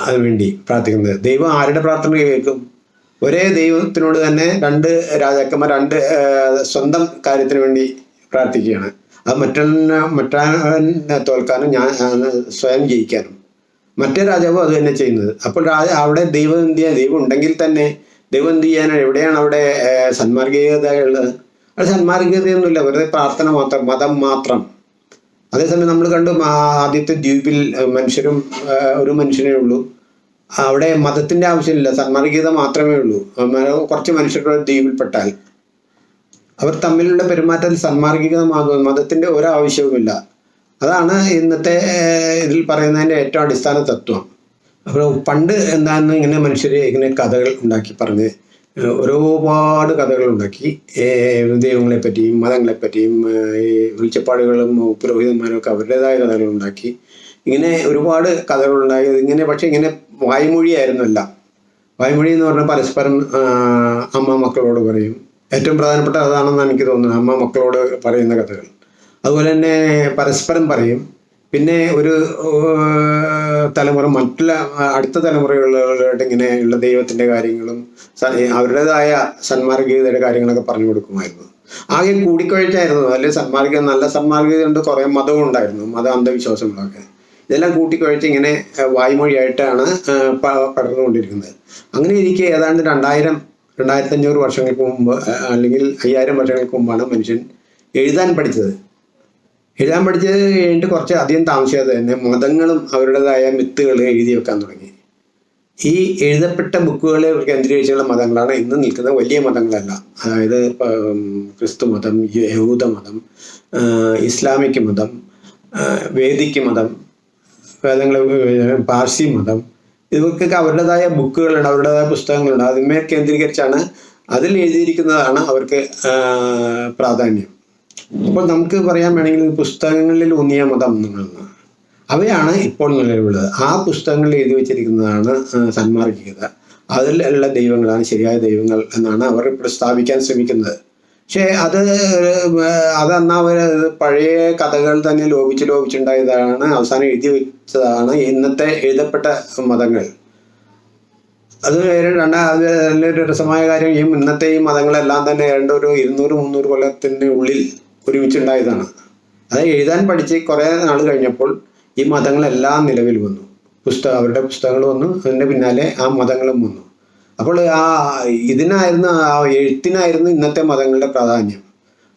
അതിനുവേണ്ടി പ്രാർത്ഥിക്കുന്നത്. ദൈവം ആരുടെ പ്രാർത്ഥന കേൾക്കും? ഒരേ ദൈവത്തിനോട് തന്നെ രണ്ട് രാജാക്കന്മാർ രണ്ട് സ്വന്തം കാര്യത്തിന് വേണ്ടി പ്രാർത്ഥിക്കുകയാണ്. അത് മറ്റൊന്നെ മറ്റാനെ തോൽക്കാനും ഞാൻ സ്വയം ജയിക്കാനും മറ്റേ രാജാവും അത് തന്നെ ചെയ്യുന്നത്. അപ്പോൾ രാജ അവിടെ ദൈവം എന്ത് ചെയ്യാൻ ദൈവം ഉണ്ടെങ്കിൽ തന്നെ ദൈവം എന്ത് ചെയ്യാനാണ് എവിടെയാണ് അവിടെ സന്മാർഗീയത ഉള്ളത്? അവിടെ സന്മാർഗീയതയൊന്നുമില്ല. വെറുതെ പ്രാർത്ഥന മാത്രം മതം മാത്രം. അതേസമയം നമ്മൾ കണ്ടു ആദ്യത്തെ ദ്വീപിൽ മനുഷ്യരും ഒരു മനുഷ്യനേ ഉള്ളൂ. അവിടെ മതത്തിന്റെ ആവശ്യമില്ല. സന്മാർഗീയത മാത്രമേ ഉള്ളൂ. കുറച്ച് മനുഷ്യരുടെ ദ്വീപിൽപ്പെട്ടാൽ. അവർ തമ്മിലുള്ള പെരുമാറ്റം സന്മാർഗികമാകും മതത്തിന്റെ ഒരാവശ്യവുമില്ല അതാണ് ഇന്നത്തെ ഇതിൽ പറയുന്നതിന്റെ ഏറ്റവും അടിസ്ഥാന തത്വം. അപ്പോൾ പണ്ട് എന്താണെന്ന് ഇങ്ങനെ മനുഷ്യർ ഇങ്ങനെ കഥകൾ ഉണ്ടാക്കി പറഞ്ഞ് ഒരുപാട് കഥകൾ ഉണ്ടാക്കി. ദൈവങ്ങളെ പറ്റിയും മതങ്ങളെ പറ്റിയും ഈ വെളിച്ചപ്പാടുകളും പുരോഹിതന്മാരും ഒക്കെ അവരുടേതായ കഥകൾ ഉണ്ടാക്കി. ഇങ്ങനെ ഒരുപാട് കഥകൾ ഉണ്ടായി. ഇങ്ങനെ പക്ഷെ ഇങ്ങനെ വായ്മൊഴിയായിരുന്നല്ല. വായ്മൊഴി എന്ന് പറഞ്ഞാൽ പരസ്പരം അമ്മ മക്കളോട് പറയും. ഏറ്റവും പ്രധാനപ്പെട്ട അതാണെന്ന് എനിക്ക് തോന്നുന്നത്. അമ്മ മക്കളോട് പറയുന്ന കഥകൾ. അതുപോലെ തന്നെ പരസ്പരം പറയും. പിന്നെ ഒരു തലമുറ മറ്റുള്ള അടുത്ത അടുത്ത ഇങ്ങനെ ഉള്ള ദൈവത്തിന്റെ കാര്യങ്ങളും അവരുടേതായ സന്മാർഗീയതയുടെ കാര്യങ്ങളൊക്കെ പറഞ്ഞു കൊടുക്കുമായിരുന്നു. ആകെ കൂടിക്കൊഴിച്ചായിരുന്നു അല്ലെങ്കിൽ സന്മാർഗീയ നല്ല സന്മാർഗീയത ഉണ്ട് കുറേ മതവും ഉണ്ടായിരുന്നു. മത അന്ധവിശ്വാസങ്ങളൊക്കെ. ഇതെല്ലാം കൂട്ടിക്കൊഴിച്ച് ഇങ്ങനെ വായ്മൊഴിയായിട്ടാണ് പടർന്നുകൊണ്ടിരിക്കുന്നത്. അങ്ങനെ ഇരിക്കെ ഏതാണ്ട് രണ്ടായിരം രണ്ടായിരത്തി അഞ്ഞൂറ് വർഷങ്ങൾക്ക് മുമ്പ് അല്ലെങ്കിൽ അയ്യായിരം വർഷങ്ങൾക്ക് മുമ്പാണ് മനുഷ്യൻ എഴുതാൻ പഠിച്ചത്. എഴുതാൻ പഠിച്ചത് കഴിഞ്ഞിട്ട് കുറച്ച് അധികം താമസിയാതെ തന്നെ മതങ്ങളും അവരുടേതായ മിത്തുകൾ എഴുതി വെക്കാൻ തുടങ്ങി. ഈ എഴുതപ്പെട്ട ബുക്കുകളെ കേന്ദ്രീകരിച്ചുള്ള മതങ്ങളാണ് ഇന്ന് നിൽക്കുന്ന വലിയ മതങ്ങളല്ല. അതായത് ക്രിസ്തു മതം യഹൂദ മതം ഇസ്ലാമിക് മതം വേദിക്ക് വേദിക് മതം വേദങ്ങൾ പാർസി മതം ഇവർക്കൊക്കെ അവരുടേതായ ബുക്കുകളുണ്ട് അവരുടേതായ പുസ്തകങ്ങളുണ്ട്. അതിന്മേൽ കേന്ദ്രീകരിച്ചാണ് അതിൽ എഴുതിയിരിക്കുന്നതാണ് അവർക്ക് പ്രാധാന്യം. അപ്പോൾ നമുക്ക് പറയാൻ വേണമെങ്കിൽ പുസ്തകങ്ങളിൽ ഊന്നിയ മതം എന്നുള്ളതാണ്. അവയാണ് ഇപ്പോൾ നിലവിലുള്ളത്. ആ പുസ്തകങ്ങളിൽ എഴുതി വെച്ചിരിക്കുന്നതാണ് സന്മാർഗികത. അതിലുള്ള ദൈവങ്ങളാണ് ശരിയായ ദൈവങ്ങൾ എന്നാണ് അവർ പ്രസ്താവിക്കാൻ ശ്രമിക്കുന്നത്. പക്ഷേ അത് അതെന്നാ അവർ പഴയ കഥകൾ തന്നെ ലോപിച്ച് ലോപിച്ചുണ്ടായതാണ് അവസാനം എഴുതി വെച്ചതാണ് ഇന്നത്തെ എഴുതപ്പെട്ട മതങ്ങൾ. അത് രണ്ടാ അത് നല്ലൊരു രസമായ കാര്യം ഈ ഇന്നത്തെ ഈ മതങ്ങളെല്ലാം തന്നെ രണ്ടൊരു ഒരു ഇരുന്നൂറ് മുന്നൂറ് കൊല്ലത്തിന്റെ ഉള്ളിൽ ഒരുമിച്ചുണ്ടായതാണ്. അത് എഴുതാൻ പഠിച്ച് കുറേ നാൾ കഴിഞ്ഞപ്പോൾ ഈ മതങ്ങളെല്ലാം നിലവിൽ വന്നു. പുസ്തകം അവരുടെ പുസ്തകങ്ങൾ വന്നു അതിന്റെ പിന്നാലെ ആ മതങ്ങളും വന്നു. അപ്പോൾ ആ ഇതിനായിരുന്നു ആ എഴുത്തിനായിരുന്നു ഇന്നത്തെ മതങ്ങളുടെ പ്രാധാന്യം.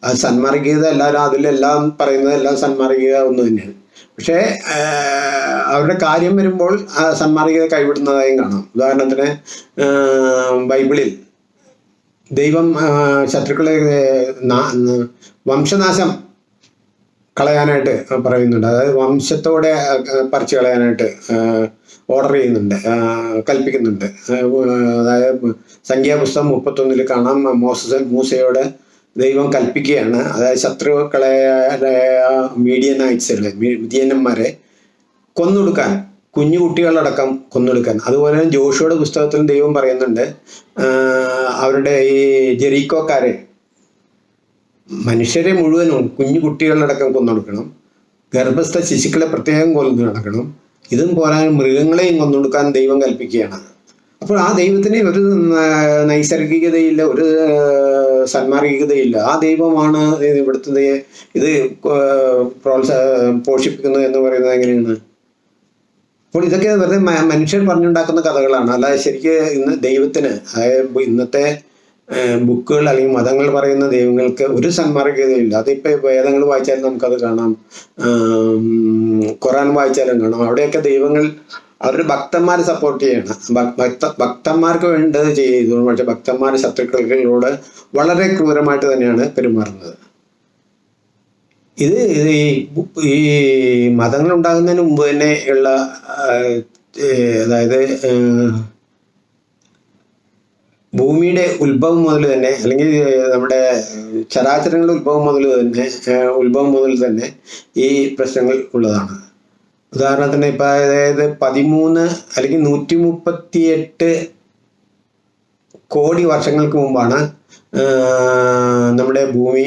ആ സന്മാർഗീയത എല്ലാവരും അതിലെല്ലാം പറയുന്നത് എല്ലാം സന്മാർഗീയത ഒന്ന് തന്നെയാണ്. പക്ഷേ അവരുടെ കാര്യം വരുമ്പോൾ സന്മാർഗീയത കൈവിടുന്നതായും കാണാം. ഉദാഹരണത്തിന് ബൈബിളിൽ ദൈവം ശത്രുക്കളെ വംശനാശം കളയാനായിട്ട് പറയുന്നുണ്ട്. അതായത് വംശത്തോടെ പറിച്ചു കളയാനായിട്ട് ഓർഡർ ചെയ്യുന്നുണ്ട് കൽപ്പിക്കുന്നുണ്ട്. അതായത് സംഖ്യാപുസ്തകം മുപ്പത്തൊന്നിൽ കാണാം മോസസൻ മൂസയോട് ദൈവം കൽപ്പിക്കുകയാണ്. അതായത് ശത്രുക്കളെ മീഡിയനൈറ്റ്സുകളെ മിതിയന്മാരെ കൊന്നൊടുക്കാൻ കുഞ്ഞു കുട്ടികളടക്കം കൊന്നൊടുക്കാൻ അതുപോലെ തന്നെ ജോഷിയുടെ പുസ്തകത്തിലും ദൈവം പറയുന്നുണ്ട് അവരുടെ ഈ ജെറീക്കോക്കാരെ മനുഷ്യരെ മുഴുവനും കുഞ്ഞു കുട്ടികളടക്കം കൊന്നൊടുക്കണം. ഗർഭസ്ഥ ശിശുക്കളെ പ്രത്യേകം കൊന്നു നടക്കണം. ഇതും പോരാൻ മൃഗങ്ങളെയും കൊന്നൊടുക്കാൻ ദൈവം കൽപ്പിക്കുകയാണ്. അപ്പോൾ ആ ദൈവത്തിന് ഒരു നൈസർഗികതയില്ല ഒരു സന്മാർഗികതയില്ല. ആ ദൈവമാണ് ഇവിടുത്തെ ഇത് പ്രോത്സാഹ പ്രോത്സാ പോഷിപ്പിക്കുന്നത് എന്ന് പറയുന്നത് എങ്ങനെയാണ്? അപ്പോൾ ഇതൊക്കെ വെറുതെ മനുഷ്യർ പറഞ്ഞുണ്ടാക്കുന്ന കഥകളാണ്. അല്ലാതെ ശരിക്കും ഇന്ന് ദൈവത്തിന് അതായത് ഇന്നത്തെ ബുക്കുകൾ അല്ലെങ്കിൽ മതങ്ങൾ പറയുന്ന ദൈവങ്ങൾക്ക് ഒരു സന്മാർഗതയില്ല അതിപ്പോൾ വേദങ്ങൾ വായിച്ചാലും നമുക്കത് കാണാം. ഖുറാൻ വായിച്ചാലും കാണാം. അവിടെയൊക്കെ ദൈവങ്ങൾ അവരുടെ ഭക്തന്മാരെ സപ്പോർട്ട് ചെയ്യണം. ഭക്ത ഭക്തന്മാർക്ക് വേണ്ടത് ചെയ്തു പക്ഷെ ഭക്തന്മാർ ശത്രുക്കളോട് വളരെ ക്രൂരമായിട്ട് തന്നെയാണ് പെരുമാറുന്നത്. ഇത് ഈ മതങ്ങൾ ഉണ്ടാകുന്നതിന് മുമ്പ് തന്നെ ഉള്ള അതായത് ഭൂമിയുടെ ഉത്ഭവം മുതൽ തന്നെ അല്ലെങ്കിൽ നമ്മുടെ ചരാചരങ്ങളുടെ ഉത്ഭവം മുതൽ തന്നെ ഉത്ഭവം മുതൽ തന്നെ ഈ പ്രശ്നങ്ങൾ ഉള്ളതാണ്. ഉദാഹരണത്തിന് ഇപ്പം അതായത് പതിമൂന്ന് അല്ലെങ്കിൽ നൂറ്റി മുപ്പത്തി എട്ട് കോടി വർഷങ്ങൾക്ക് മുമ്പാണ് നമ്മുടെ ഭൂമി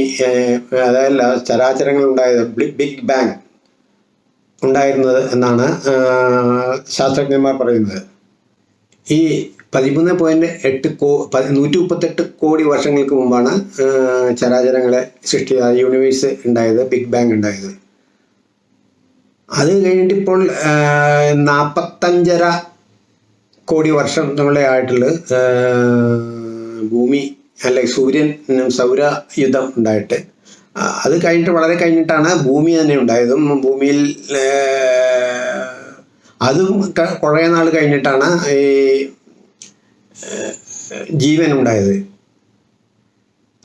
അതായത് ചരാചരങ്ങൾ ഉണ്ടായത് ബിഗ് ബാങ് ഉണ്ടായിരുന്നത് എന്നാണ് ശാസ്ത്രജ്ഞന്മാർ പറയുന്നത്. ഈ പതിമൂന്ന് പോയിന്റ് എട്ട് കോ നൂറ്റി മുപ്പത്തെട്ട് കോടി വർഷങ്ങൾക്ക് മുമ്പാണ് ചരാചരങ്ങളെ സൃഷ്ടി യൂണിവേഴ്സ് ഉണ്ടായത് ബിഗ് ബാങ് ഉണ്ടായത്. അത് കഴിഞ്ഞിട്ട് ഇപ്പോൾ നാൽപ്പത്തഞ്ചര കോടി വർഷം നമ്മളെ ആയിട്ടുള്ള ഭൂമി അല്ലെ സൂര്യൻ സൗരയുദ്ധം ഉണ്ടായിട്ട്. അത് കഴിഞ്ഞിട്ട് വളരെ കഴിഞ്ഞിട്ടാണ് ഭൂമി തന്നെ ഉണ്ടായതും. ഭൂമിയിൽ അതും കുറേ നാൾ കഴിഞ്ഞിട്ടാണ് ഈ ജീവൻ ഉണ്ടായത്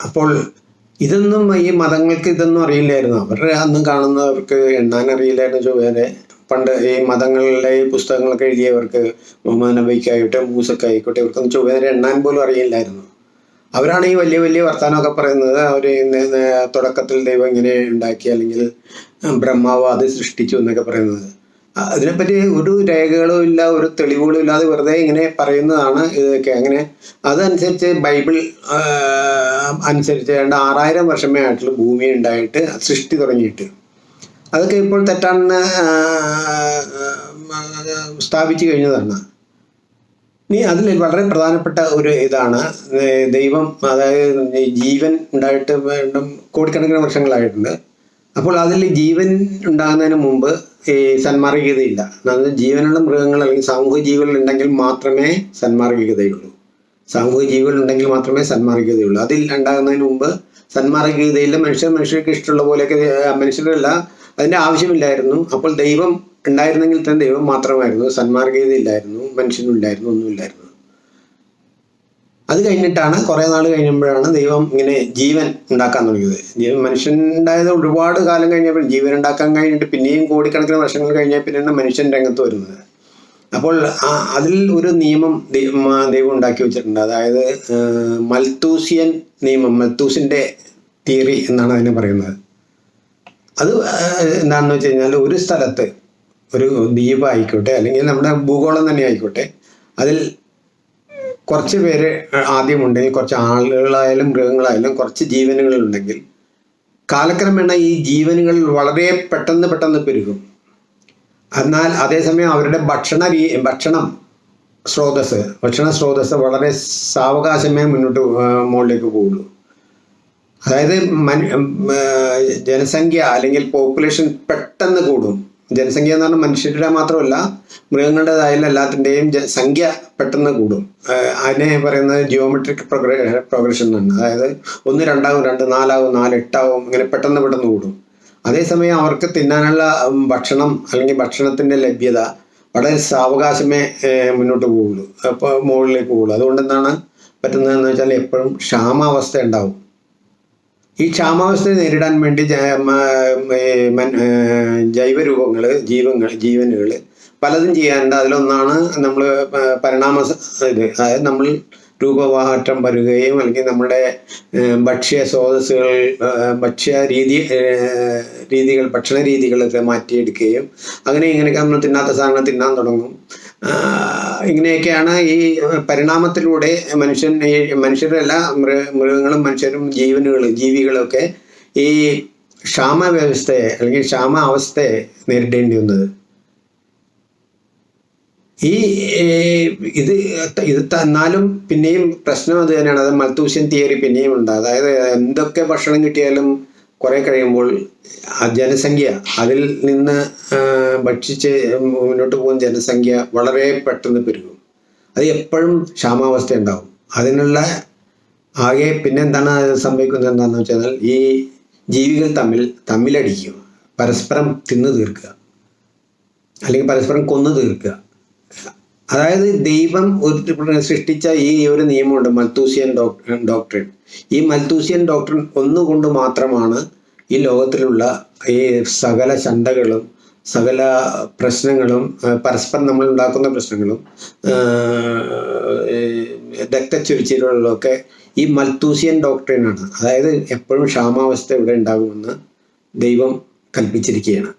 അപ്പോൾ ഇതൊന്നും ഈ മതങ്ങൾക്ക് ഇതൊന്നും അറിയില്ലായിരുന്നു. അവരുടെ അന്ന് കാണുന്നവർക്ക് എണ്ണാൻ അറിയില്ലായിരുന്നു ചൊവ്വേരെ. പണ്ട് ഈ മതങ്ങളിലെ ഈ പുസ്തകങ്ങളൊക്കെ എഴുതിയവർക്ക് മുഹമ്മദ് നബിക്കായിക്കോട്ടെ മൂസക്കായിക്കോട്ടെ ഇവർക്കൊന്നും ചൊവ്വേരെ എണ്ണാൻ പോലും അറിയില്ലായിരുന്നു. അവരാണ് ഈ വലിയ വലിയ വർത്തമാനമൊക്കെ പറയുന്നത്. അവർ തുടക്കത്തിൽ ദൈവം ഇങ്ങനെ ഉണ്ടാക്കി അല്ലെങ്കിൽ ബ്രഹ്മാവ് അത് സൃഷ്ടിച്ചു എന്നൊക്കെ പറയുന്നത്. അതിനെപ്പറ്റി ഒരു രേഖകളും ഇല്ല ഒരു തെളിവുകളും ഇല്ലാതെ വെറുതെ ഇങ്ങനെ പറയുന്നതാണ് ഇതൊക്കെ. അങ്ങനെ അതനുസരിച്ച് ബൈബിൾ അനുസരിച്ച് രണ്ട് ആറായിരം വർഷമേ ആയിട്ടുള്ള ഭൂമി ഉണ്ടായിട്ട് സൃഷ്ടി തുടങ്ങിയിട്ട്. അതൊക്കെ ഇപ്പോൾ തെറ്റാണെന്ന് സ്ഥാപിച്ചു കഴിഞ്ഞതാണ്. ഇനി അതിൽ വളരെ പ്രധാനപ്പെട്ട ഒരു ഇതാണ് ദൈവം അതായത് ജീവൻ ഉണ്ടായിട്ട് കോടിക്കണക്കിന് വർഷങ്ങളായിട്ടുണ്ട്. അപ്പോൾ അതിൽ ജീവൻ ഉണ്ടാകുന്നതിന് മുമ്പ് ഈ സന്മാർഗികതയില്ല. അതായത് ജീവനുള്ള മൃഗങ്ങൾ അല്ലെങ്കിൽ സാമൂഹിക ജീവികൾ ഉണ്ടെങ്കിൽ മാത്രമേ സന്മാർഗികതയുള്ളൂ. സാമൂഹിക ജീവികൾ ഉണ്ടെങ്കിൽ മാത്രമേ സന്മാർഗികതയുള്ളൂ. അതിൽ ഉണ്ടാകുന്നതിന് മുമ്പ് സന്മാർഗികതയില്ല മനുഷ്യർ മനുഷ്യർക്ക് ഇഷ്ടമുള്ള പോലെയൊക്കെ മനുഷ്യരല്ല അതിന്റെ ആവശ്യമില്ലായിരുന്നു. അപ്പോൾ ദൈവം ഉണ്ടായിരുന്നെങ്കിൽ തന്നെ ദൈവം മാത്രമായിരുന്നു. സന്മാർഗീയത ഇല്ലായിരുന്നു മനുഷ്യനില്ലായിരുന്നു ഒന്നുമില്ലായിരുന്നു. അത് കഴിഞ്ഞിട്ടാണ് കുറേ നാൾ കഴിയുമ്പോഴാണ് ദൈവം ഇങ്ങനെ ജീവൻ ഉണ്ടാക്കാൻ തുടങ്ങിയത്. ജീവൻ മനുഷ്യൻ ഉണ്ടായത് ഒരുപാട് കാലം കഴിഞ്ഞപ്പോൾ ജീവൻ ഉണ്ടാക്കാൻ കഴിഞ്ഞിട്ട് പിന്നെയും കോടിക്കണക്കിന് വർഷങ്ങൾ കഴിഞ്ഞാൽ പിന്നെയാണ് മനുഷ്യൻ രംഗത്ത് വരുന്നത്. അപ്പോൾ അതിൽ ഒരു നിയമം ദൈവം ഉണ്ടാക്കി വെച്ചിട്ടുണ്ട്. അതായത് മൽത്തൂസിയൻ നിയമം മൽത്തൂസിന്റെ തിയറി എന്നാണ് അതിനെ പറയുന്നത്. അത് എന്താണെന്ന് വെച്ച് കഴിഞ്ഞാൽ ഒരു സ്ഥലത്ത് ഒരു ദ്വീപ് ആയിക്കോട്ടെ അല്ലെങ്കിൽ നമ്മുടെ ഭൂഗോളം തന്നെ ആയിക്കോട്ടെ അതിൽ കുറച്ച് പേര് ആദ്യം ഉണ്ടെങ്കിൽ കുറച്ച് ആളുകളായാലും മൃഗങ്ങളായാലും കുറച്ച് ജീവനുകളുണ്ടെങ്കിൽ കാലക്രമേണ ഈ ജീവനുകൾ വളരെ പെട്ടെന്ന് പെട്ടെന്ന് പെരുകും. എന്നാൽ അതേസമയം അവരുടെ ഭക്ഷണ ഭക്ഷണം സ്രോതസ് ഭക്ഷണ സ്രോതസ് വളരെ സാവകാശമേ മുന്നോട്ട് മുകളിലേക്ക് പോകുള്ളൂ അതായത് മനു ജനസംഖ്യ അല്ലെങ്കിൽ പോപ്പുലേഷൻ പെട്ടെന്ന് കൂടും. ജനസംഖ്യ എന്ന് പറഞ്ഞാൽ മനുഷ്യരുടെ മാത്രമല്ല മൃഗങ്ങളുടേതായാലും എല്ലാത്തിന്റെയും സംഖ്യ പെട്ടെന്ന് കൂടും. അതിനെ പറയുന്നത് ജിയോമെട്രിക് പ്രോഗ്രേ പ്രോഗ്രഷൻ എന്നാണ്. അതായത് ഒന്ന് രണ്ടാവും രണ്ട് നാലാവും നാല് എട്ടാവും ഇങ്ങനെ പെട്ടെന്ന് പെട്ടെന്ന് കൂടും. അതേസമയം അവർക്ക് തിന്നാനുള്ള ഭക്ഷണം അല്ലെങ്കിൽ ഭക്ഷണത്തിന്റെ ലഭ്യത വളരെ സാവകാശമേ മുന്നോട്ട് പോവുള്ളൂ അപ്പോൾ മുകളിലേക്ക് പോകുള്ളൂ. അതുകൊണ്ട് എന്താണ് പറ്റുന്നതെന്ന് വെച്ചാൽ എപ്പോഴും ക്ഷാമാവസ്ഥ ഉണ്ടാവും. ഈ ക്ഷാമാവസ്ഥയെ നേരിടാൻ വേണ്ടി ജൈവരൂപങ്ങൾ ജീവങ്ങൾ ജീവനുകൾ പലതും ചെയ്യാറുണ്ട്. അതിലൊന്നാണ് നമ്മൾ പരിണാമ ഇത്. അതായത് നമ്മൾ രൂപമാറ്റം വരികയും അല്ലെങ്കിൽ നമ്മുടെ ഭക്ഷ്യ സ്രോതസ്സുകൾ ഭക്ഷ്യ രീതി രീതികൾ ഭക്ഷണ രീതികളൊക്കെ മാറ്റിയെടുക്കുകയും അങ്ങനെ ഇങ്ങനെയൊക്കെ നമ്മൾ തിന്നാത്ത സാധനങ്ങൾ തിന്നാൻ തുടങ്ങും. ഇങ്ങനെയൊക്കെയാണ് ഈ പരിണാമത്തിലൂടെ മനുഷ്യൻ ഈ മനുഷ്യരല്ല മൃ മൃഗങ്ങളും മനുഷ്യരും ജീവനുകൾ ജീവികളൊക്കെ ഈ ക്ഷാമ വ്യവസ്ഥയെ അല്ലെങ്കിൽ ക്ഷാമ അവസ്ഥയെ നേരിടേണ്ടി വന്നത്. ഈ ഇത് ഇത് തന്നാലും പിന്നെയും പ്രശ്നം അത് തന്നെയാണ്. അത് മൽത്തൂഷ്യൻ തിയറി പിന്നെയും ഉണ്ട്. അതായത് എന്തൊക്കെ ഭക്ഷണം കിട്ടിയാലും കുറെ കഴിയുമ്പോൾ ആ ജനസംഖ്യ അതിൽ നിന്ന് ഭക്ഷിച്ച് മുന്നോട്ട് പോകുന്ന ജനസംഖ്യ വളരെ പെട്ടെന്ന് പെരുകും. അത് എപ്പോഴും ക്ഷാമാവസ്ഥ ഉണ്ടാവും. അതിനുള്ള ആകെ പിന്നെ എന്താണ് സംഭവിക്കുന്നത് എന്താണെന്ന് വെച്ചാൽ ഈ ജീവികൾ തമ്മിൽ തമ്മിലടിക്കുക പരസ്പരം തിന്നു തീർക്കുക. അല്ലെങ്കിൽ പരസ്പരം കൊന്നു തീർക്കുക. അതായത് ദൈവം ഒരു സൃഷ്ടിച്ച ഈ ഒരു നിയമമുണ്ട് മൽത്തൂസിയൻ ഡോക്ടർ ഡോക്ട്രിൻ ഈ മൽത്തൂസിയൻ ഡോക്ട്രിൻ ഒന്നുകൊണ്ട് മാത്രമാണ് ഈ ലോകത്തിലുള്ള ഈ സകല ചണ്ടകളും സകല പ്രശ്നങ്ങളും പരസ്പരം നമ്മൾ ഉണ്ടാക്കുന്ന പ്രശ്നങ്ങളും രക്തച്ചൊരിച്ചിലുകളിലൊക്കെ ഈ മൽത്തൂസിയൻ ഡോക്ടറിനാണ് അതായത് എപ്പോഴും ക്ഷാമാവസ്ഥ ഇവിടെ ഉണ്ടാകുമെന്ന് ദൈവം കൽപ്പിച്ചിരിക്കുകയാണ്.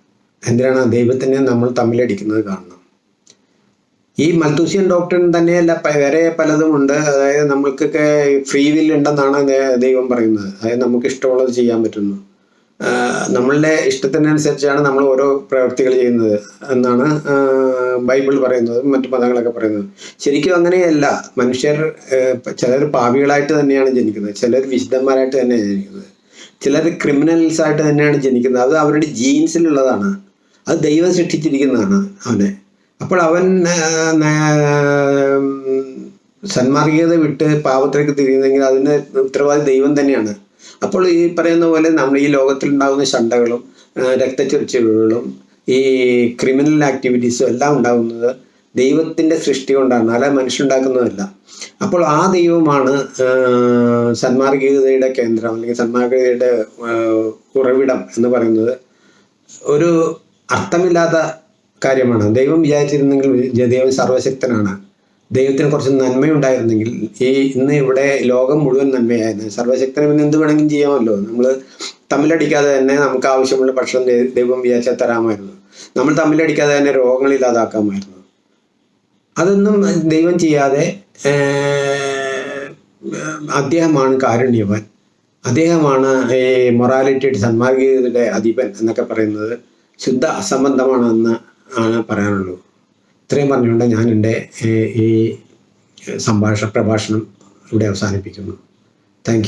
എന്തിനാണ് ദൈവത്തിനെ നമ്മൾ തമ്മിലടിക്കുന്നത് കാണണം ഈ മൽത്തൂസ്യൻ ഡോക്ടറിൻ തന്നെയല്ല വേറെ പലതും ഉണ്ട്. അതായത് നമ്മൾക്കൊക്കെ ഫ്രീ വിൽ ഉണ്ടെന്നാണ് ദൈവം പറയുന്നത്. അതായത് നമുക്ക് ഇഷ്ടമുള്ളത് ചെയ്യാൻ പറ്റുന്നു. നമ്മളുടെ ഇഷ്ടത്തിനനുസരിച്ചാണ് നമ്മൾ ഓരോ പ്രവൃത്തികൾ ചെയ്യുന്നത് എന്നാണ് ബൈബിൾ പറയുന്നത് മറ്റു മതങ്ങളൊക്കെ പറയുന്നത്. ശരിക്കും അങ്ങനെയല്ല. മനുഷ്യർ ചിലർ പാവികളായിട്ട് തന്നെയാണ് ജനിക്കുന്നത്. ചിലർ വിശുദ്ധന്മാരായിട്ട് തന്നെയാണ് ജനിക്കുന്നത്. ചിലർ ക്രിമിനൽസ് ആയിട്ട് തന്നെയാണ് ജനിക്കുന്നത്. അത് അവരുടെ ജീൻസിലുള്ളതാണ് അത് ദൈവം സൃഷ്ടിച്ചിരിക്കുന്നതാണ് അവനെ. അപ്പോൾ അവൻ സന്മാർഗീയത വിട്ട് പാപത്തിലേക്ക് തിരിയുന്നെങ്കിൽ അതിന് ഉത്തരവാദി ദൈവം തന്നെയാണ്. അപ്പോൾ ഈ പറയുന്ന പോലെ നമ്മൾ ഈ ലോകത്തിൽ ഉണ്ടാകുന്ന ശണ്ടകളും രക്തച്ചൊരിച്ചിലുകളും ഈ ക്രിമിനൽ ആക്ടിവിറ്റീസും എല്ലാം ഉണ്ടാകുന്നത് ദൈവത്തിന്റെ സൃഷ്ടി കൊണ്ടാണ് അല്ല മനുഷ്യനുണ്ടാക്കുന്നതല്ല. അപ്പോൾ ആ ദൈവമാണ് സന്മാർഗീയതയുടെ കേന്ദ്രം അല്ലെങ്കിൽ സന്മാർഗീയതയുടെ ഉറവിടം എന്ന് പറയുന്നത്. ഒരു അർത്ഥമില്ലാത്ത കാര്യമാണ്. ദൈവം വിചാരിച്ചിരുന്നെങ്കിൽ ദൈവം സർവശക്തനാണ്. ദൈവത്തിന് കുറച്ച് നന്മയുണ്ടായിരുന്നെങ്കിൽ ഈ ഇന്ന് ഇവിടെ ലോകം മുഴുവൻ നന്മയായിരുന്നു. സർവശക്തനും എന്ത് വേണമെങ്കിലും ചെയ്യാമല്ലോ. നമ്മൾ തമ്മിലടിക്കാതെ തന്നെ നമുക്ക് ആവശ്യമുള്ള ഭക്ഷണം ദൈവം വിചാരിച്ചാൽ തരാമായിരുന്നു. നമ്മൾ തമ്മിലടിക്കാതെ തന്നെ രോഗങ്ങൾ ഇല്ലാതാക്കാമായിരുന്നു. അതൊന്നും ദൈവം ചെയ്യാതെ അദ്ദേഹമാണ് കാരുണ്യവാൻ. അദ്ദേഹമാണ് ഈ മൊറാലിറ്റിയുടെ സന്മാർഗീയതയുടെ അധിപൻ എന്നൊക്കെ പറയുന്നത് ശുദ്ധ അസംബന്ധമാണെന്ന് പറയാനുള്ളൂ ഇത്രയും പറഞ്ഞുകൊണ്ട് ഞാൻ എന്റെ ഈ- സംഭാഷണ പ്രഭാഷണം ഇവിടെ അവസാനിപ്പിക്കുന്നു. താങ്ക്